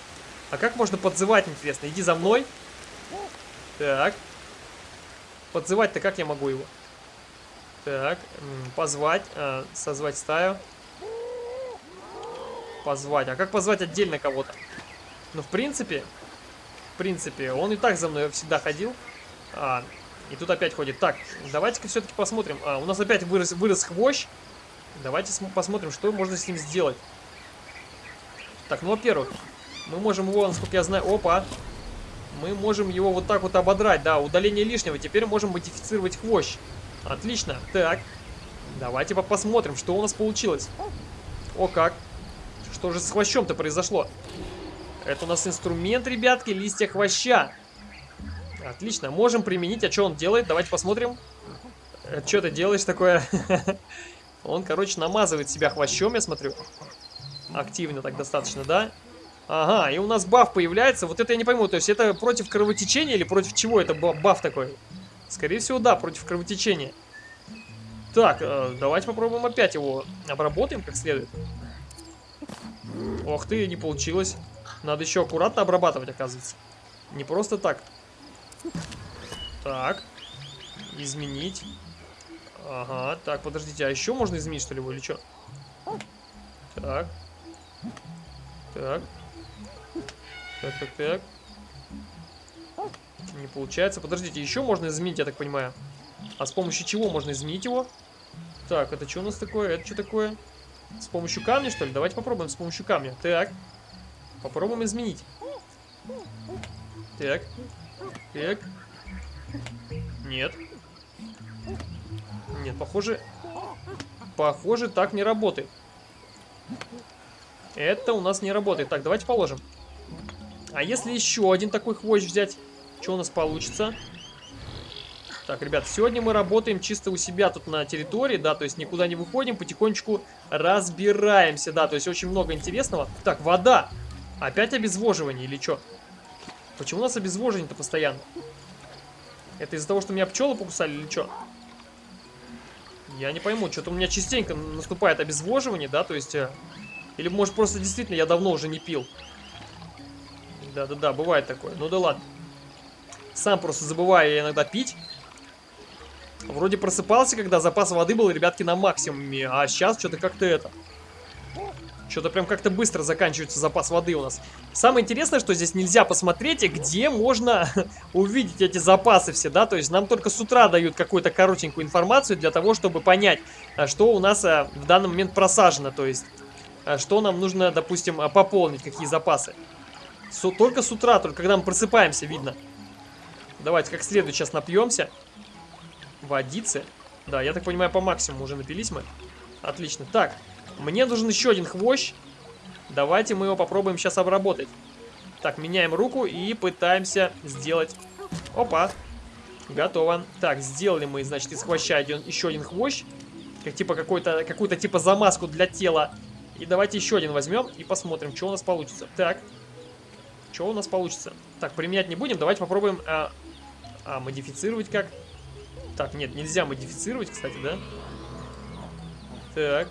А как можно подзывать, интересно? Иди за мной. Так. Подзывать-то как я могу его? Так, позвать, э, созвать стаю. Позвать. А как позвать отдельно кого-то? Ну, в принципе, в принципе, он и так за мной всегда ходил. А, и тут опять ходит. Так, давайте-ка все-таки посмотрим. А, у нас опять вырос, вырос хвощ. Давайте посмотрим, что можно с ним сделать. Так, ну, во-первых, мы можем его, насколько я знаю... Опа! Мы можем его вот так вот ободрать, да, удаление лишнего. Теперь можем модифицировать хвощ. Отлично. Так, давайте посмотрим, что у нас получилось. О, как. Что же с хвощом-то произошло? Это у нас инструмент, ребятки, листья хвоща. Отлично, можем применить. А что он делает? Давайте посмотрим. Э, что ты делаешь такое? *laughs* Он, короче, намазывает себя хвощом, я смотрю. Активно так достаточно, да? Ага, и у нас баф появляется. Вот это я не пойму, то есть это против кровотечения или против чего это баф такой? Скорее всего, да, против кровотечения. Так, э, давайте попробуем опять его обработаем как следует. Ох ты, не получилось. Надо еще аккуратно обрабатывать, оказывается. Не просто так. Так. Изменить. Ага, так, подождите, а еще можно изменить, что ли, или что? Так. Так. Так, так, так. Не получается. Подождите, еще можно изменить, я так понимаю. А с помощью чего можно изменить его? Так, это что у нас такое? Это что такое? С помощью камня, что ли? Давайте попробуем с помощью камня. Так. Попробуем изменить. Так. Так. Нет. Нет, похоже... Похоже, так не работает. Это у нас не работает. Так, давайте положим. А если еще один такой хвощ взять? Что у нас получится? Так, ребят, сегодня мы работаем чисто у себя тут на территории, да, то есть никуда не выходим, потихонечку разбираемся, да, то есть очень много интересного. Так, вода. Опять обезвоживание или что? Почему у нас обезвоживание-то постоянно? Это из-за того, что меня пчелы покусали или что? Я не пойму, что-то у меня частенько наступает обезвоживание, да, то есть... Э, или может просто действительно я давно уже не пил. Да-да-да, бывает такое. Ну да ладно. Сам просто забываю иногда пить. Вроде просыпался, когда запас воды был, ребятки, на максимуме. А сейчас что-то как-то это... Что-то прям как-то быстро заканчивается запас воды у нас. Самое интересное, что здесь нельзя посмотреть, где можно *laughs* увидеть эти запасы все, да? То есть нам только с утра дают какую-то коротенькую информацию для того, чтобы понять, а, что у нас а, в данный момент просажено. То есть, а, что нам нужно, допустим, пополнить, какие запасы. Только с утра, только когда мы просыпаемся, видно. Давайте как следует сейчас напьемся. Водицы. Да, я так понимаю, по максимуму уже напились мы. Отлично. Так, мне нужен еще один хвощ. Давайте мы его попробуем сейчас обработать. Так, меняем руку и пытаемся сделать... Опа. Готово. Так, сделали мы, значит, из хвоща один, еще один хвощ. Как типа какую-то типа замазку для тела. И давайте еще один возьмем и посмотрим, что у нас получится. Так. Что у нас получится? Так, применять не будем. Давайте попробуем... А, а модифицировать как? Так, нет, нельзя модифицировать, кстати, да? Так.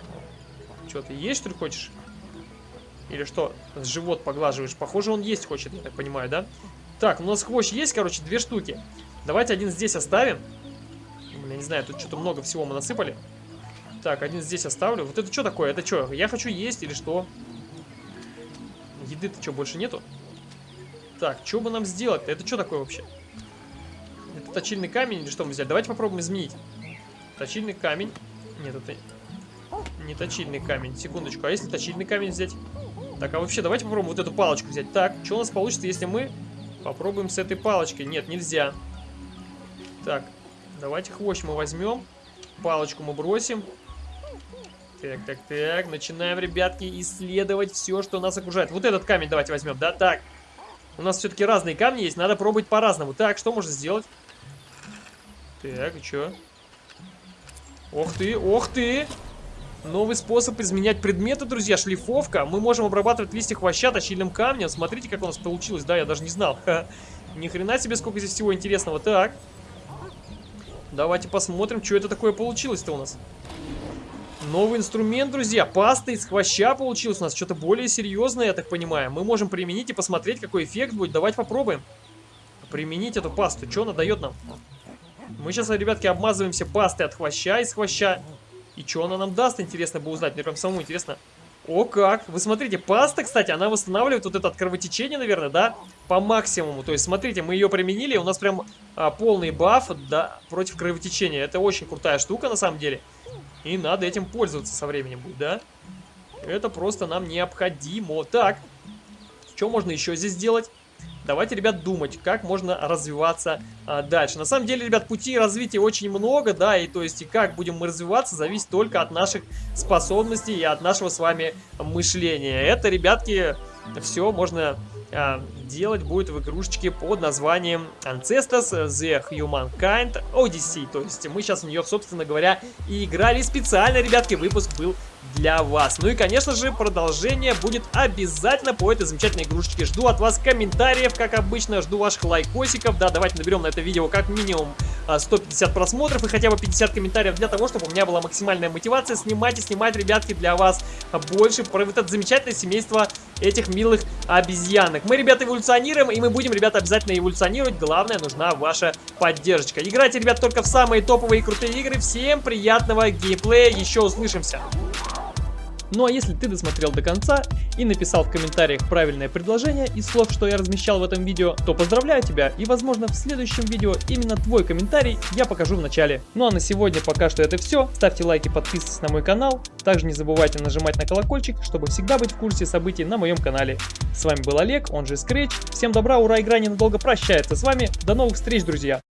Что, ты есть, что ли, хочешь? Или что? Живот поглаживаешь. Похоже, он есть хочет, я так понимаю, да? Так, у нас хвощ есть, короче, две штуки. Давайте один здесь оставим. Я не знаю, тут что-то много всего мы насыпали. Так, один здесь оставлю. Вот это что такое? Это что? Я хочу есть или что? Еды-то что, больше нету? Так, что бы нам сделать-то? Это что такое вообще? Точильный камень или что мы взяли? Давайте попробуем изменить. Точильный камень. Нет, это не точильный камень. Секундочку, а если точильный камень взять? Так, а вообще, давайте попробуем вот эту палочку взять. Так, что у нас получится, если мы попробуем с этой палочкой? Нет, нельзя. Так, давайте хвощ мы возьмем. Палочку мы бросим. Так, так, так. Начинаем, ребятки, исследовать все, что нас окружает. Вот этот камень давайте возьмем, да? Так. У нас все-таки разные камни есть, надо пробовать по-разному. Так, что можно сделать? Так, и что? Ох ты, ох ты! Новый способ изменять предметы, друзья, шлифовка. Мы можем обрабатывать листья хвоща точильным камнем. Смотрите, как у нас получилось. Да, я даже не знал. Ха. Ни хрена себе, сколько здесь всего интересного. Так. Давайте посмотрим, что это такое получилось-то у нас. Новый инструмент, друзья. Паста из хвоща получилась у нас. Что-то более серьезное, я так понимаю. Мы можем применить и посмотреть, какой эффект будет. Давайте попробуем. Применить эту пасту. Что она дает нам? Мы сейчас, ребятки, обмазываемся пастой от хвоща из хвоща. И что она нам даст, интересно бы узнать. Мне прям самому интересно. О, как! Вы смотрите, паста, кстати, она восстанавливает вот это от кровотечения, наверное, да? По максимуму. То есть, смотрите, мы ее применили, у нас прям а, полный баф да, против кровотечения. Это очень крутая штука, на самом деле. И надо этим пользоваться со временем будет, да? Это просто нам необходимо. Так, что можно еще здесь сделать? Давайте, ребят, думать, как можно развиваться а, дальше. На самом деле, ребят, пути развития очень много, да, и то есть, и как будем мы развиваться, зависит только от наших способностей и от нашего с вами мышления. Это, ребятки, все можно а, делать будет в игрушечке под названием Ancestors The Humankind Odyssey. То есть мы сейчас в нее, собственно говоря, и играли специально, ребятки, выпуск был для вас. Ну и, конечно же, продолжение будет обязательно по этой замечательной игрушечке. Жду от вас комментариев, как обычно, жду ваших лайкосиков. Да, давайте наберем на это видео как минимум 150 а, просмотров и хотя бы 50 комментариев для того, чтобы у меня была максимальная мотивация снимать и снимать, ребятки, для вас больше про вот это замечательное семейство этих милых обезьянок. Мы, ребята, эволюционируем, и мы будем, ребята, обязательно эволюционировать. Главное, нужна ваша поддержка. Играйте, ребят, только в самые топовые и крутые игры. Всем приятного геймплея. Еще услышимся. Ну а если ты досмотрел до конца и написал в комментариях правильное предложение из слов, что я размещал в этом видео, то поздравляю тебя и возможно в следующем видео именно твой комментарий я покажу в начале. Ну а на сегодня пока что это все. Ставьте лайки, подписывайтесь на мой канал. Также не забывайте нажимать на колокольчик, чтобы всегда быть в курсе событий на моем канале. С вами был Олег, он же Scratch. Всем добра, ура, игра ненадолго прощается с вами. До новых встреч, друзья!